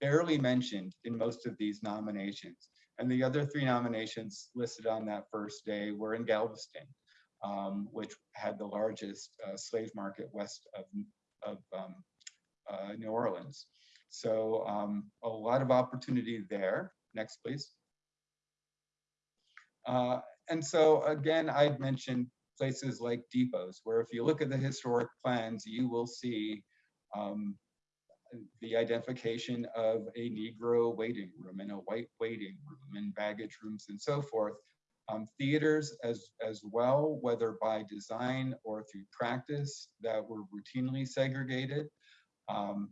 barely mentioned in most of these nominations. And the other three nominations listed on that first day were in Galveston, um, which had the largest uh, slave market west of, of um, uh, New Orleans. So um, a lot of opportunity there. Next, please. Uh, and so again, I'd mentioned places like depots, where if you look at the historic plans, you will see um, the identification of a Negro waiting room and a white waiting room and baggage rooms and so forth. Um, theaters as, as well, whether by design or through practice that were routinely segregated. Um,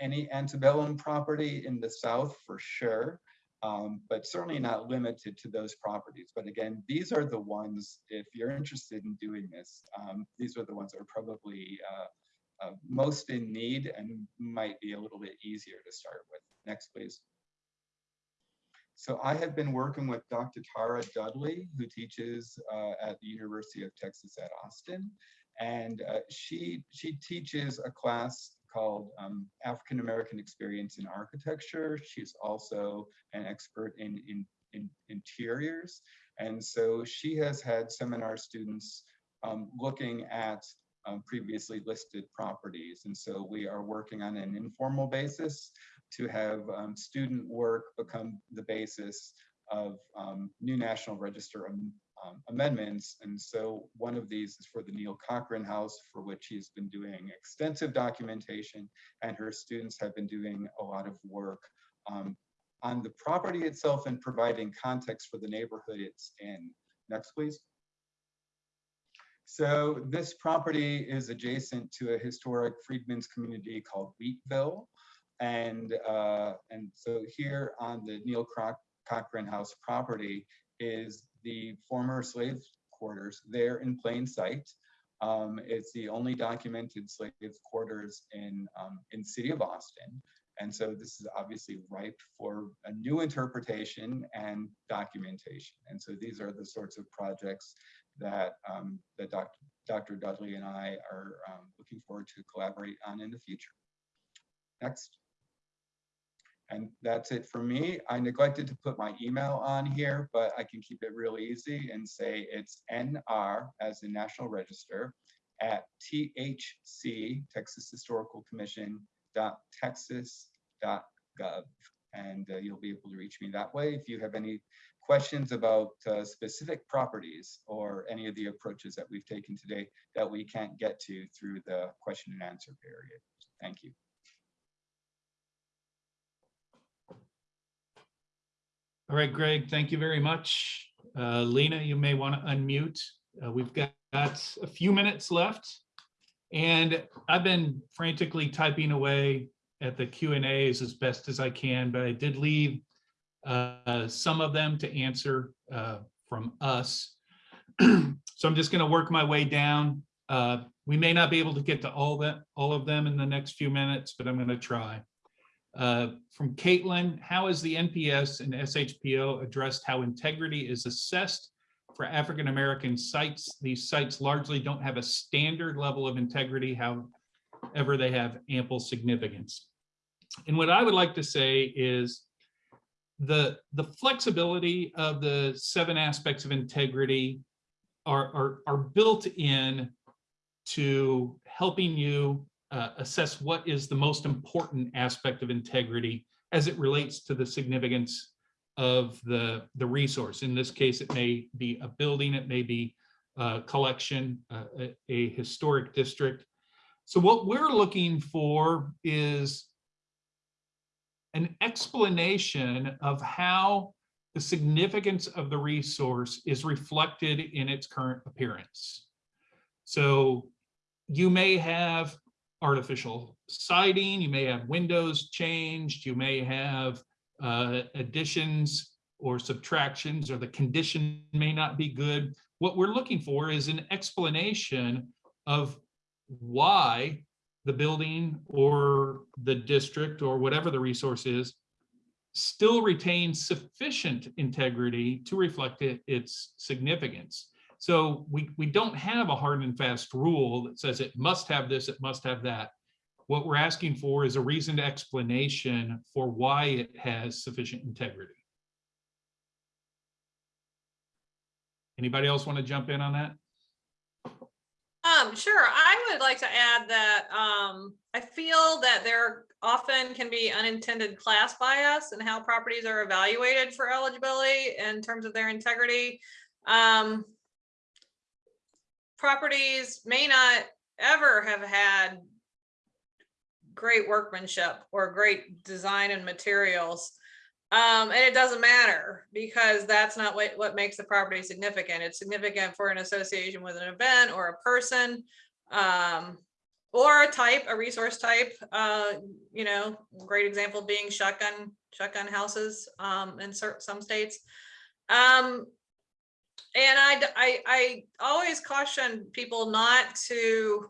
any antebellum property in the South for sure, um, but certainly not limited to those properties. But again, these are the ones, if you're interested in doing this, um, these are the ones that are probably uh, uh, most in need and might be a little bit easier to start with. Next, please. So I have been working with Dr. Tara Dudley, who teaches uh, at the University of Texas at Austin. And uh, she, she teaches a class called um, African American Experience in Architecture. She's also an expert in, in, in interiors. And so she has had seminar students um, looking at um, previously listed properties. And so we are working on an informal basis to have um, student work become the basis of um, new National Register um, amendments. And so one of these is for the Neil Cochran House, for which he's been doing extensive documentation, and her students have been doing a lot of work um, on the property itself and providing context for the neighborhood it's in. Next, please. So this property is adjacent to a historic freedmen's community called Wheatville. And, uh, and so here on the Neill Croc Cochran House property is the former slave quarters there in plain sight. Um, it's the only documented slave quarters in, um, in city of Austin. And so this is obviously ripe for a new interpretation and documentation. And so these are the sorts of projects that, um, that Dr. Dr. Dudley and I are um, looking forward to collaborate on in the future. Next. And that's it for me. I neglected to put my email on here, but I can keep it real easy and say it's NR as in National Register at THC, Texas Historical Commission, dot texas dot gov. And uh, you'll be able to reach me that way. If you have any questions about uh, specific properties or any of the approaches that we've taken today that we can't get to through the question and answer period. Thank you. All right, Greg, thank you very much. Uh, Lena, you may want to unmute. Uh, We've got a few minutes left. And I've been frantically typing away at the Q and As as best as I can, but I did leave uh, some of them to answer uh, from us. So I'm just going to work my way down. Uh, We may not be able to get to all that, all of them in the next few minutes, but I'm going to try. Uh, From Caitlin, how has the NPS and SHPO addressed how integrity is assessed for African-American sites? These sites largely don't have a standard level of integrity, however, they have ample significance. And what I would like to say is the, the flexibility of the seven aspects of integrity are, are, are built in to helping you uh, assess what is the most important aspect of integrity as it relates to the significance of the, the resource. In this case, it may be a building, it may be a collection, uh, a, a historic district. So what we're looking for is an explanation of how the significance of the resource is reflected in its current appearance. So you may have artificial siding, you may have windows changed, you may have uh, additions or subtractions, or the condition may not be good. What we're looking for is an explanation of why the building or the district or whatever the resource is still retains sufficient integrity to reflect it, its significance. So we, we don't have a hard and fast rule that says it must have this, it must have that. What we're asking for is a reasoned explanation for why it has sufficient integrity. Anybody else want to jump in on that? Um, sure, I would like to add that, um, I feel that there often can be unintended class bias in how properties are evaluated for eligibility in terms of their integrity. Um, properties may not ever have had great workmanship or great design and materials. Um, and it doesn't matter because that's not what, what makes the property significant. It's significant for an association with an event or a person. Um, or a type, a resource type, uh, you know, great example being shotgun, shotgun houses, um, in some states. Um, and I I always caution people not to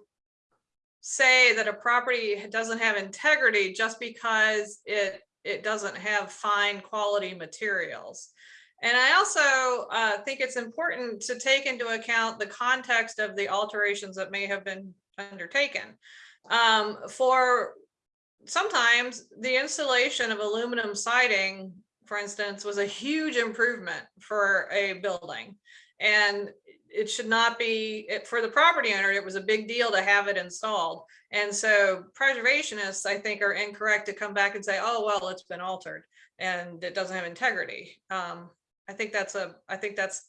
say that a property doesn't have integrity just because it, it doesn't have fine quality materials. And I also uh, think it's important to take into account the context of the alterations that may have been undertaken. Um, for sometimes the installation of aluminum siding, for instance, was a huge improvement for a building. And it should not be, it, for the property owner, it was a big deal to have it installed. And so preservationists, I think, are incorrect to come back and say, oh, well, it's been altered and it doesn't have integrity. Um, I think that's a, I think that's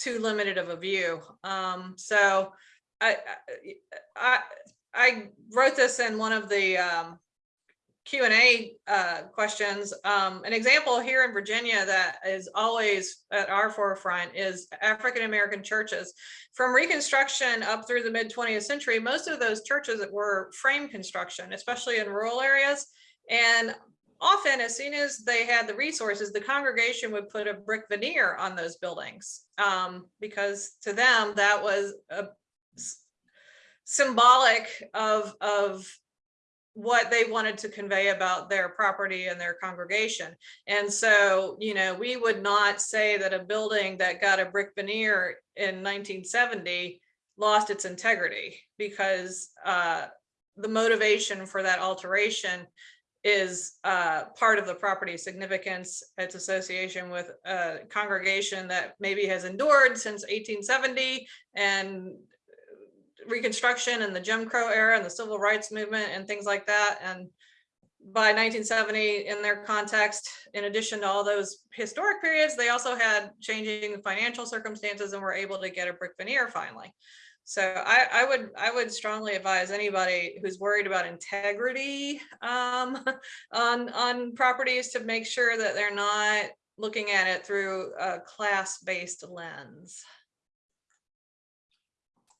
too limited of a view. Um, so I, I, I wrote this in one of the um, Q and A uh, questions. Um, an example here in Virginia that is always at our forefront is African American churches. From Reconstruction up through the mid 20th century, most of those churches were frame construction, especially in rural areas. And often, as soon as they had the resources, the congregation would put a brick veneer on those buildings um, because to them that was a symbolic of of what they wanted to convey about their property and their congregation. And so, you know, we would not say that a building that got a brick veneer in 1970 lost its integrity because uh, the motivation for that alteration is uh, part of the property significance, its association with a congregation that maybe has endured since 1870 and Reconstruction and the Jim Crow era and the Civil Rights Movement and things like that. And by 1970, in their context, in addition to all those historic periods, they also had changing financial circumstances and were able to get a brick veneer finally. So I, I would I would strongly advise anybody who's worried about integrity um, on on properties to make sure that they're not looking at it through a class-based lens.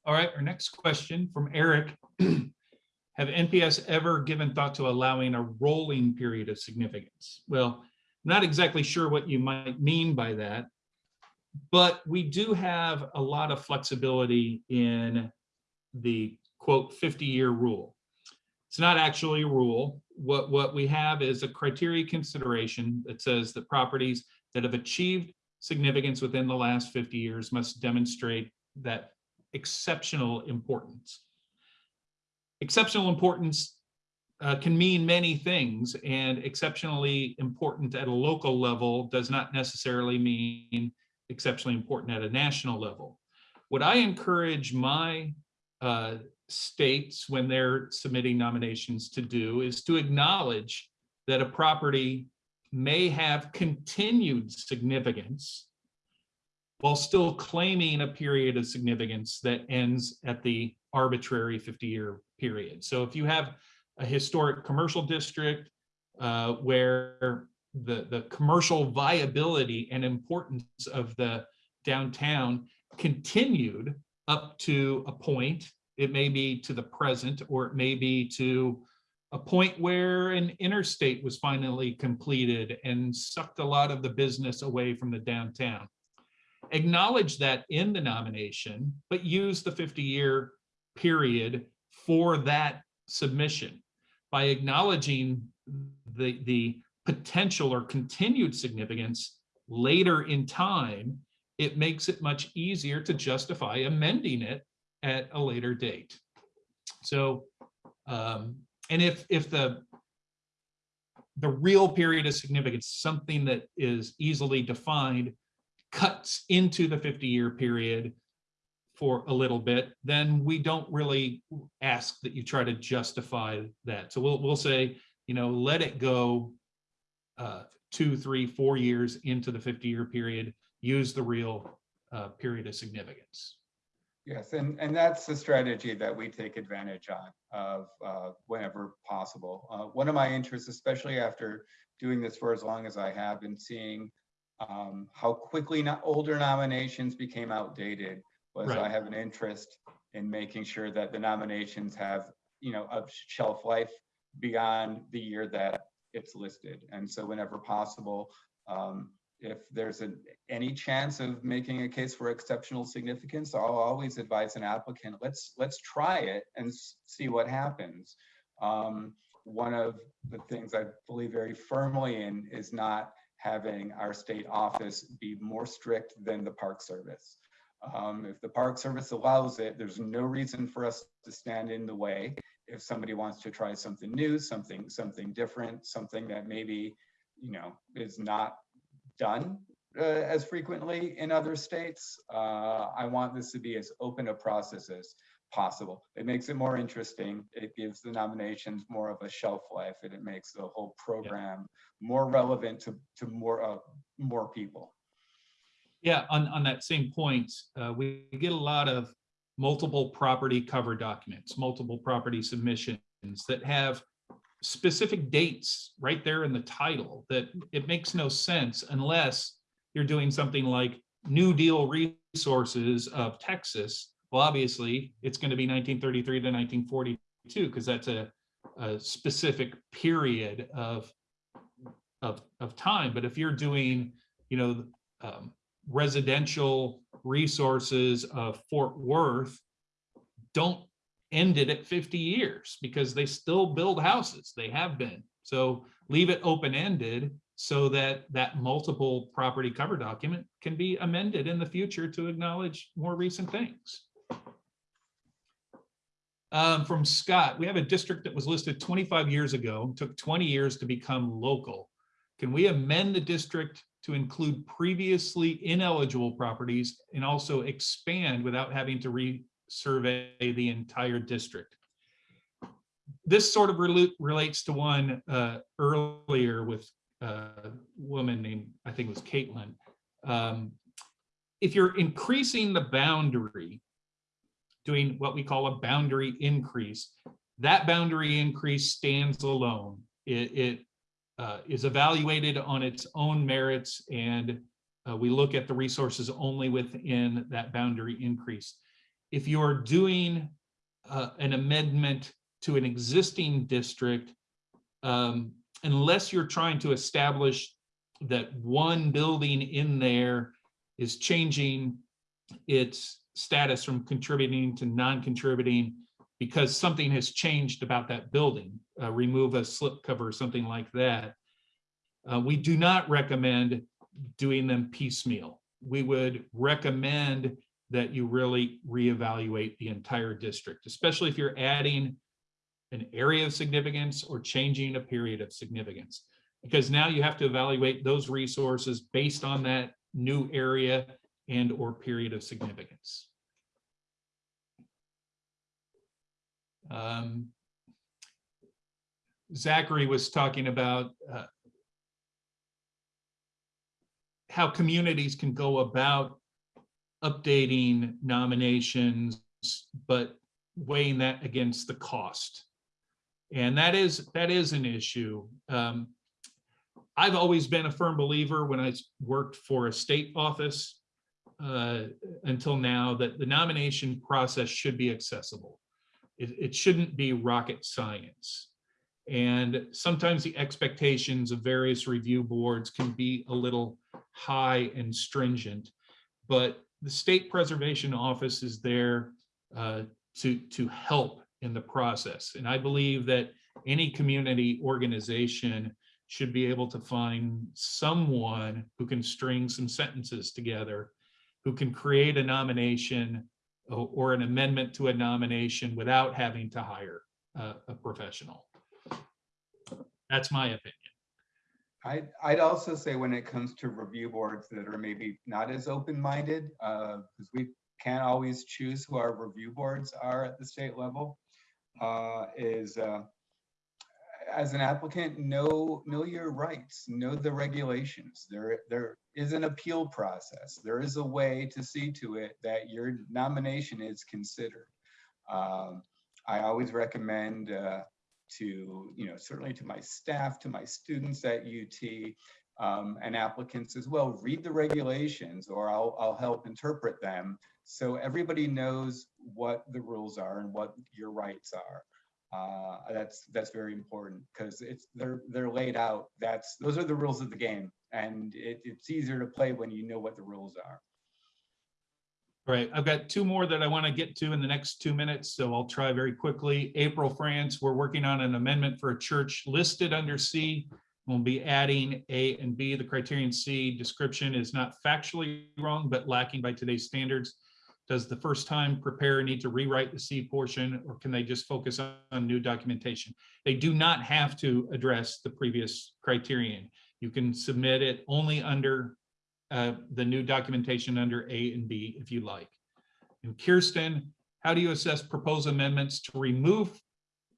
All right, our next question from Eric. Have NPS ever given thought to allowing a rolling period of significance? Well, not exactly sure what you might mean by that, but we do have a lot of flexibility in the quote 50-year rule. It's not actually a rule. What, what we have is a criteria consideration that says that properties that have achieved significance within the last 50 years must demonstrate that exceptional importance. Exceptional importance uh, can mean many things and exceptionally important at a local level does not necessarily mean exceptionally important at a national level. What I encourage my uh, states when they're submitting nominations to do is to acknowledge that a property may have continued significance while still claiming a period of significance that ends at the arbitrary 50-year period. So if you have a historic commercial district uh, where the, the commercial viability and importance of the downtown continued up to a point, it may be to the present, or it may be to a point where an interstate was finally completed and sucked a lot of the business away from the downtown. Acknowledge that in the nomination, but use the 50-year period for that submission by acknowledging the, the potential or continued significance later in time, it makes it much easier to justify amending it at a later date. So, um, and if, if the, the real period of significance, something that is easily defined, cuts into the 50-year period for a little bit, then we don't really ask that you try to justify that. So we'll, we'll say, you know, let it go uh, two, three, four years into the 50-year period, use the real uh, period of significance. Yes, and, and that's the strategy that we take advantage on of uh, whenever possible. Uh, One of my interests, especially after doing this for as long as I have and seeing um, how quickly not older nominations became outdated, was I have an interest in making sure that the nominations have, you know, a shelf life beyond the year that it's listed. And so whenever possible, um, if there's a, any chance of making a case for exceptional significance, I'll always advise an applicant, let's, let's try it and see what happens. Um, one of the things I believe very firmly in is not having our state office be more strict than the Park Service. Um, if the Park Service allows it, there's no reason for us to stand in the way. If somebody wants to try something new, something, something different, something that maybe, you know, is not done uh, as frequently in other states. Uh, I want this to be as open a process as possible. It makes it more interesting. It gives the nominations more of a shelf life and it makes the whole program more relevant to, to more, uh, more people. Yeah, on, on that same point, uh, we get a lot of multiple property cover documents, multiple property submissions that have specific dates right there in the title that it makes no sense unless you're doing something like New Deal Resources of Texas. Well, obviously, it's going to be 1933 to 1942 because that's a, a specific period of, of, of time. But if you're doing, you know, um, residential resources of Fort Worth don't end it at 50 years because they still build houses. They have been. So leave it open-ended so that that multiple property cover document can be amended in the future to acknowledge more recent things. Um, from Scott, we have a district that was listed 25 years ago, took 20 years to become local. Can we amend the district to include previously ineligible properties and also expand without having to resurvey the entire district? This sort of relu- relates to one uh, earlier with a woman named, I think it was Caitlin. Um, If you're increasing the boundary, doing what we call a boundary increase, that boundary increase stands alone. It, it uh, is evaluated on its own merits and uh, we look at the resources only within that boundary increase. If you're doing uh, an amendment to an existing district, um, unless you're trying to establish that one building in there is changing its status from contributing to non-contributing because something has changed about that building, uh, remove a slip cover or something like that. Uh, we do not recommend doing them piecemeal. We would recommend that you really reevaluate the entire district, especially if you're adding an area of significance or changing a period of significance. Because now you have to evaluate those resources based on that new area and or period of significance. Um, Zachary was talking about uh, how communities can go about updating nominations, but weighing that against the cost. And that is, that is an issue. Um, I've always been a firm believer when I worked for a state office uh, until now that the nomination process should be accessible. It, it shouldn't be rocket science. And sometimes the expectations of various review boards can be a little high and stringent, but the State Preservation Office is there uh, to, to help in the process. And I believe that any community organization should be able to find someone who can string some sentences together, who can create a nomination or, an amendment to a nomination without having to hire a, professional. That's my opinion. I'd, I'd also say when it comes to review boards that are maybe not as open-minded, because we can't always choose who our review boards are at the state level, uh, is uh, as an applicant, know, know your rights, know the regulations. There, there is an appeal process. There is a way to see to it that your nomination is considered. Um, I always recommend uh, to, you know, certainly to my staff, to my students at UT, um, and applicants as well, read the regulations or I'll, I'll help interpret them so everybody knows what the rules are and what your rights are. Uh, that's that's very important because it's they're they're laid out. That's those are the rules of the game, and it, it's easier to play when you know what the rules are. All right, I've got two more that I want to get to in the next two minutes, so I'll try very quickly. April France, we're working on an amendment for a church listed under C. We'll be adding A and B. The criterion C description is not factually wrong, but lacking by today's standards. Does the first time preparer need to rewrite the C portion or can they just focus on new documentation? They do not have to address the previous criterion. You can submit it only under uh, the new documentation under A and B if you like. And Kirsten, how do you assess proposed amendments to remove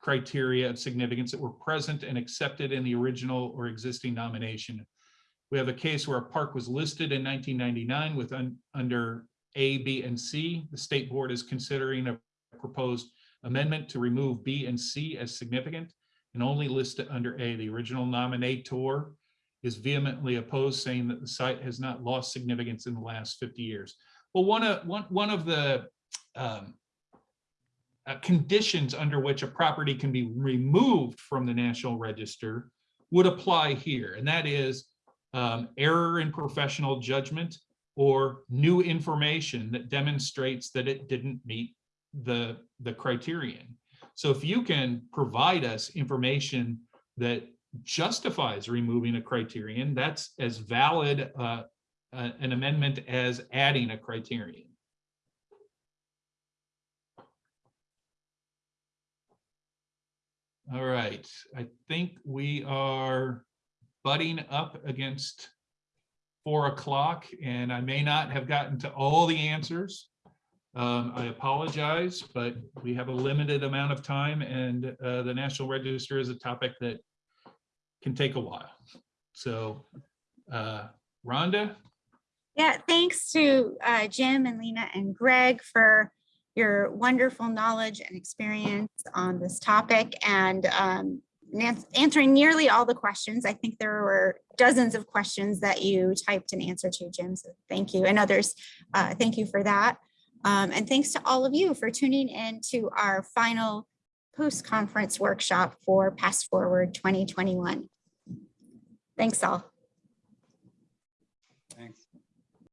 criteria of significance that were present and accepted in the original or existing nomination? We have a case where a park was listed in 1999 with un, under A, B, and C. The state board is considering a proposed amendment to remove B and C as significant and only list it under A. The original nominator is vehemently opposed, saying that the site has not lost significance in the last 50 years. Well, one of one one of the um, uh, conditions under which a property can be removed from the National Register would apply here, and that is um, error in professional judgment or new information that demonstrates that it didn't meet the the criterion. So if you can provide us information that justifies removing a criterion, that's as valid uh, uh, an amendment as adding a criterion. All right, I think we are butting up against four o'clock and I may not have gotten to all the answers. Um, I apologize, but we have a limited amount of time and uh, the National Register is a topic that can take a while. So, uh, Rhonda, Yeah, thanks to uh, Jim and Lena and Greg for your wonderful knowledge and experience on this topic and um, answering nearly all the questions. I think there were dozens of questions that you typed an answer to, Jim. So thank you. And others, uh, thank you for that. Um, and thanks to all of you for tuning in to our final post-conference workshop for PastForward 2021. Thanks all.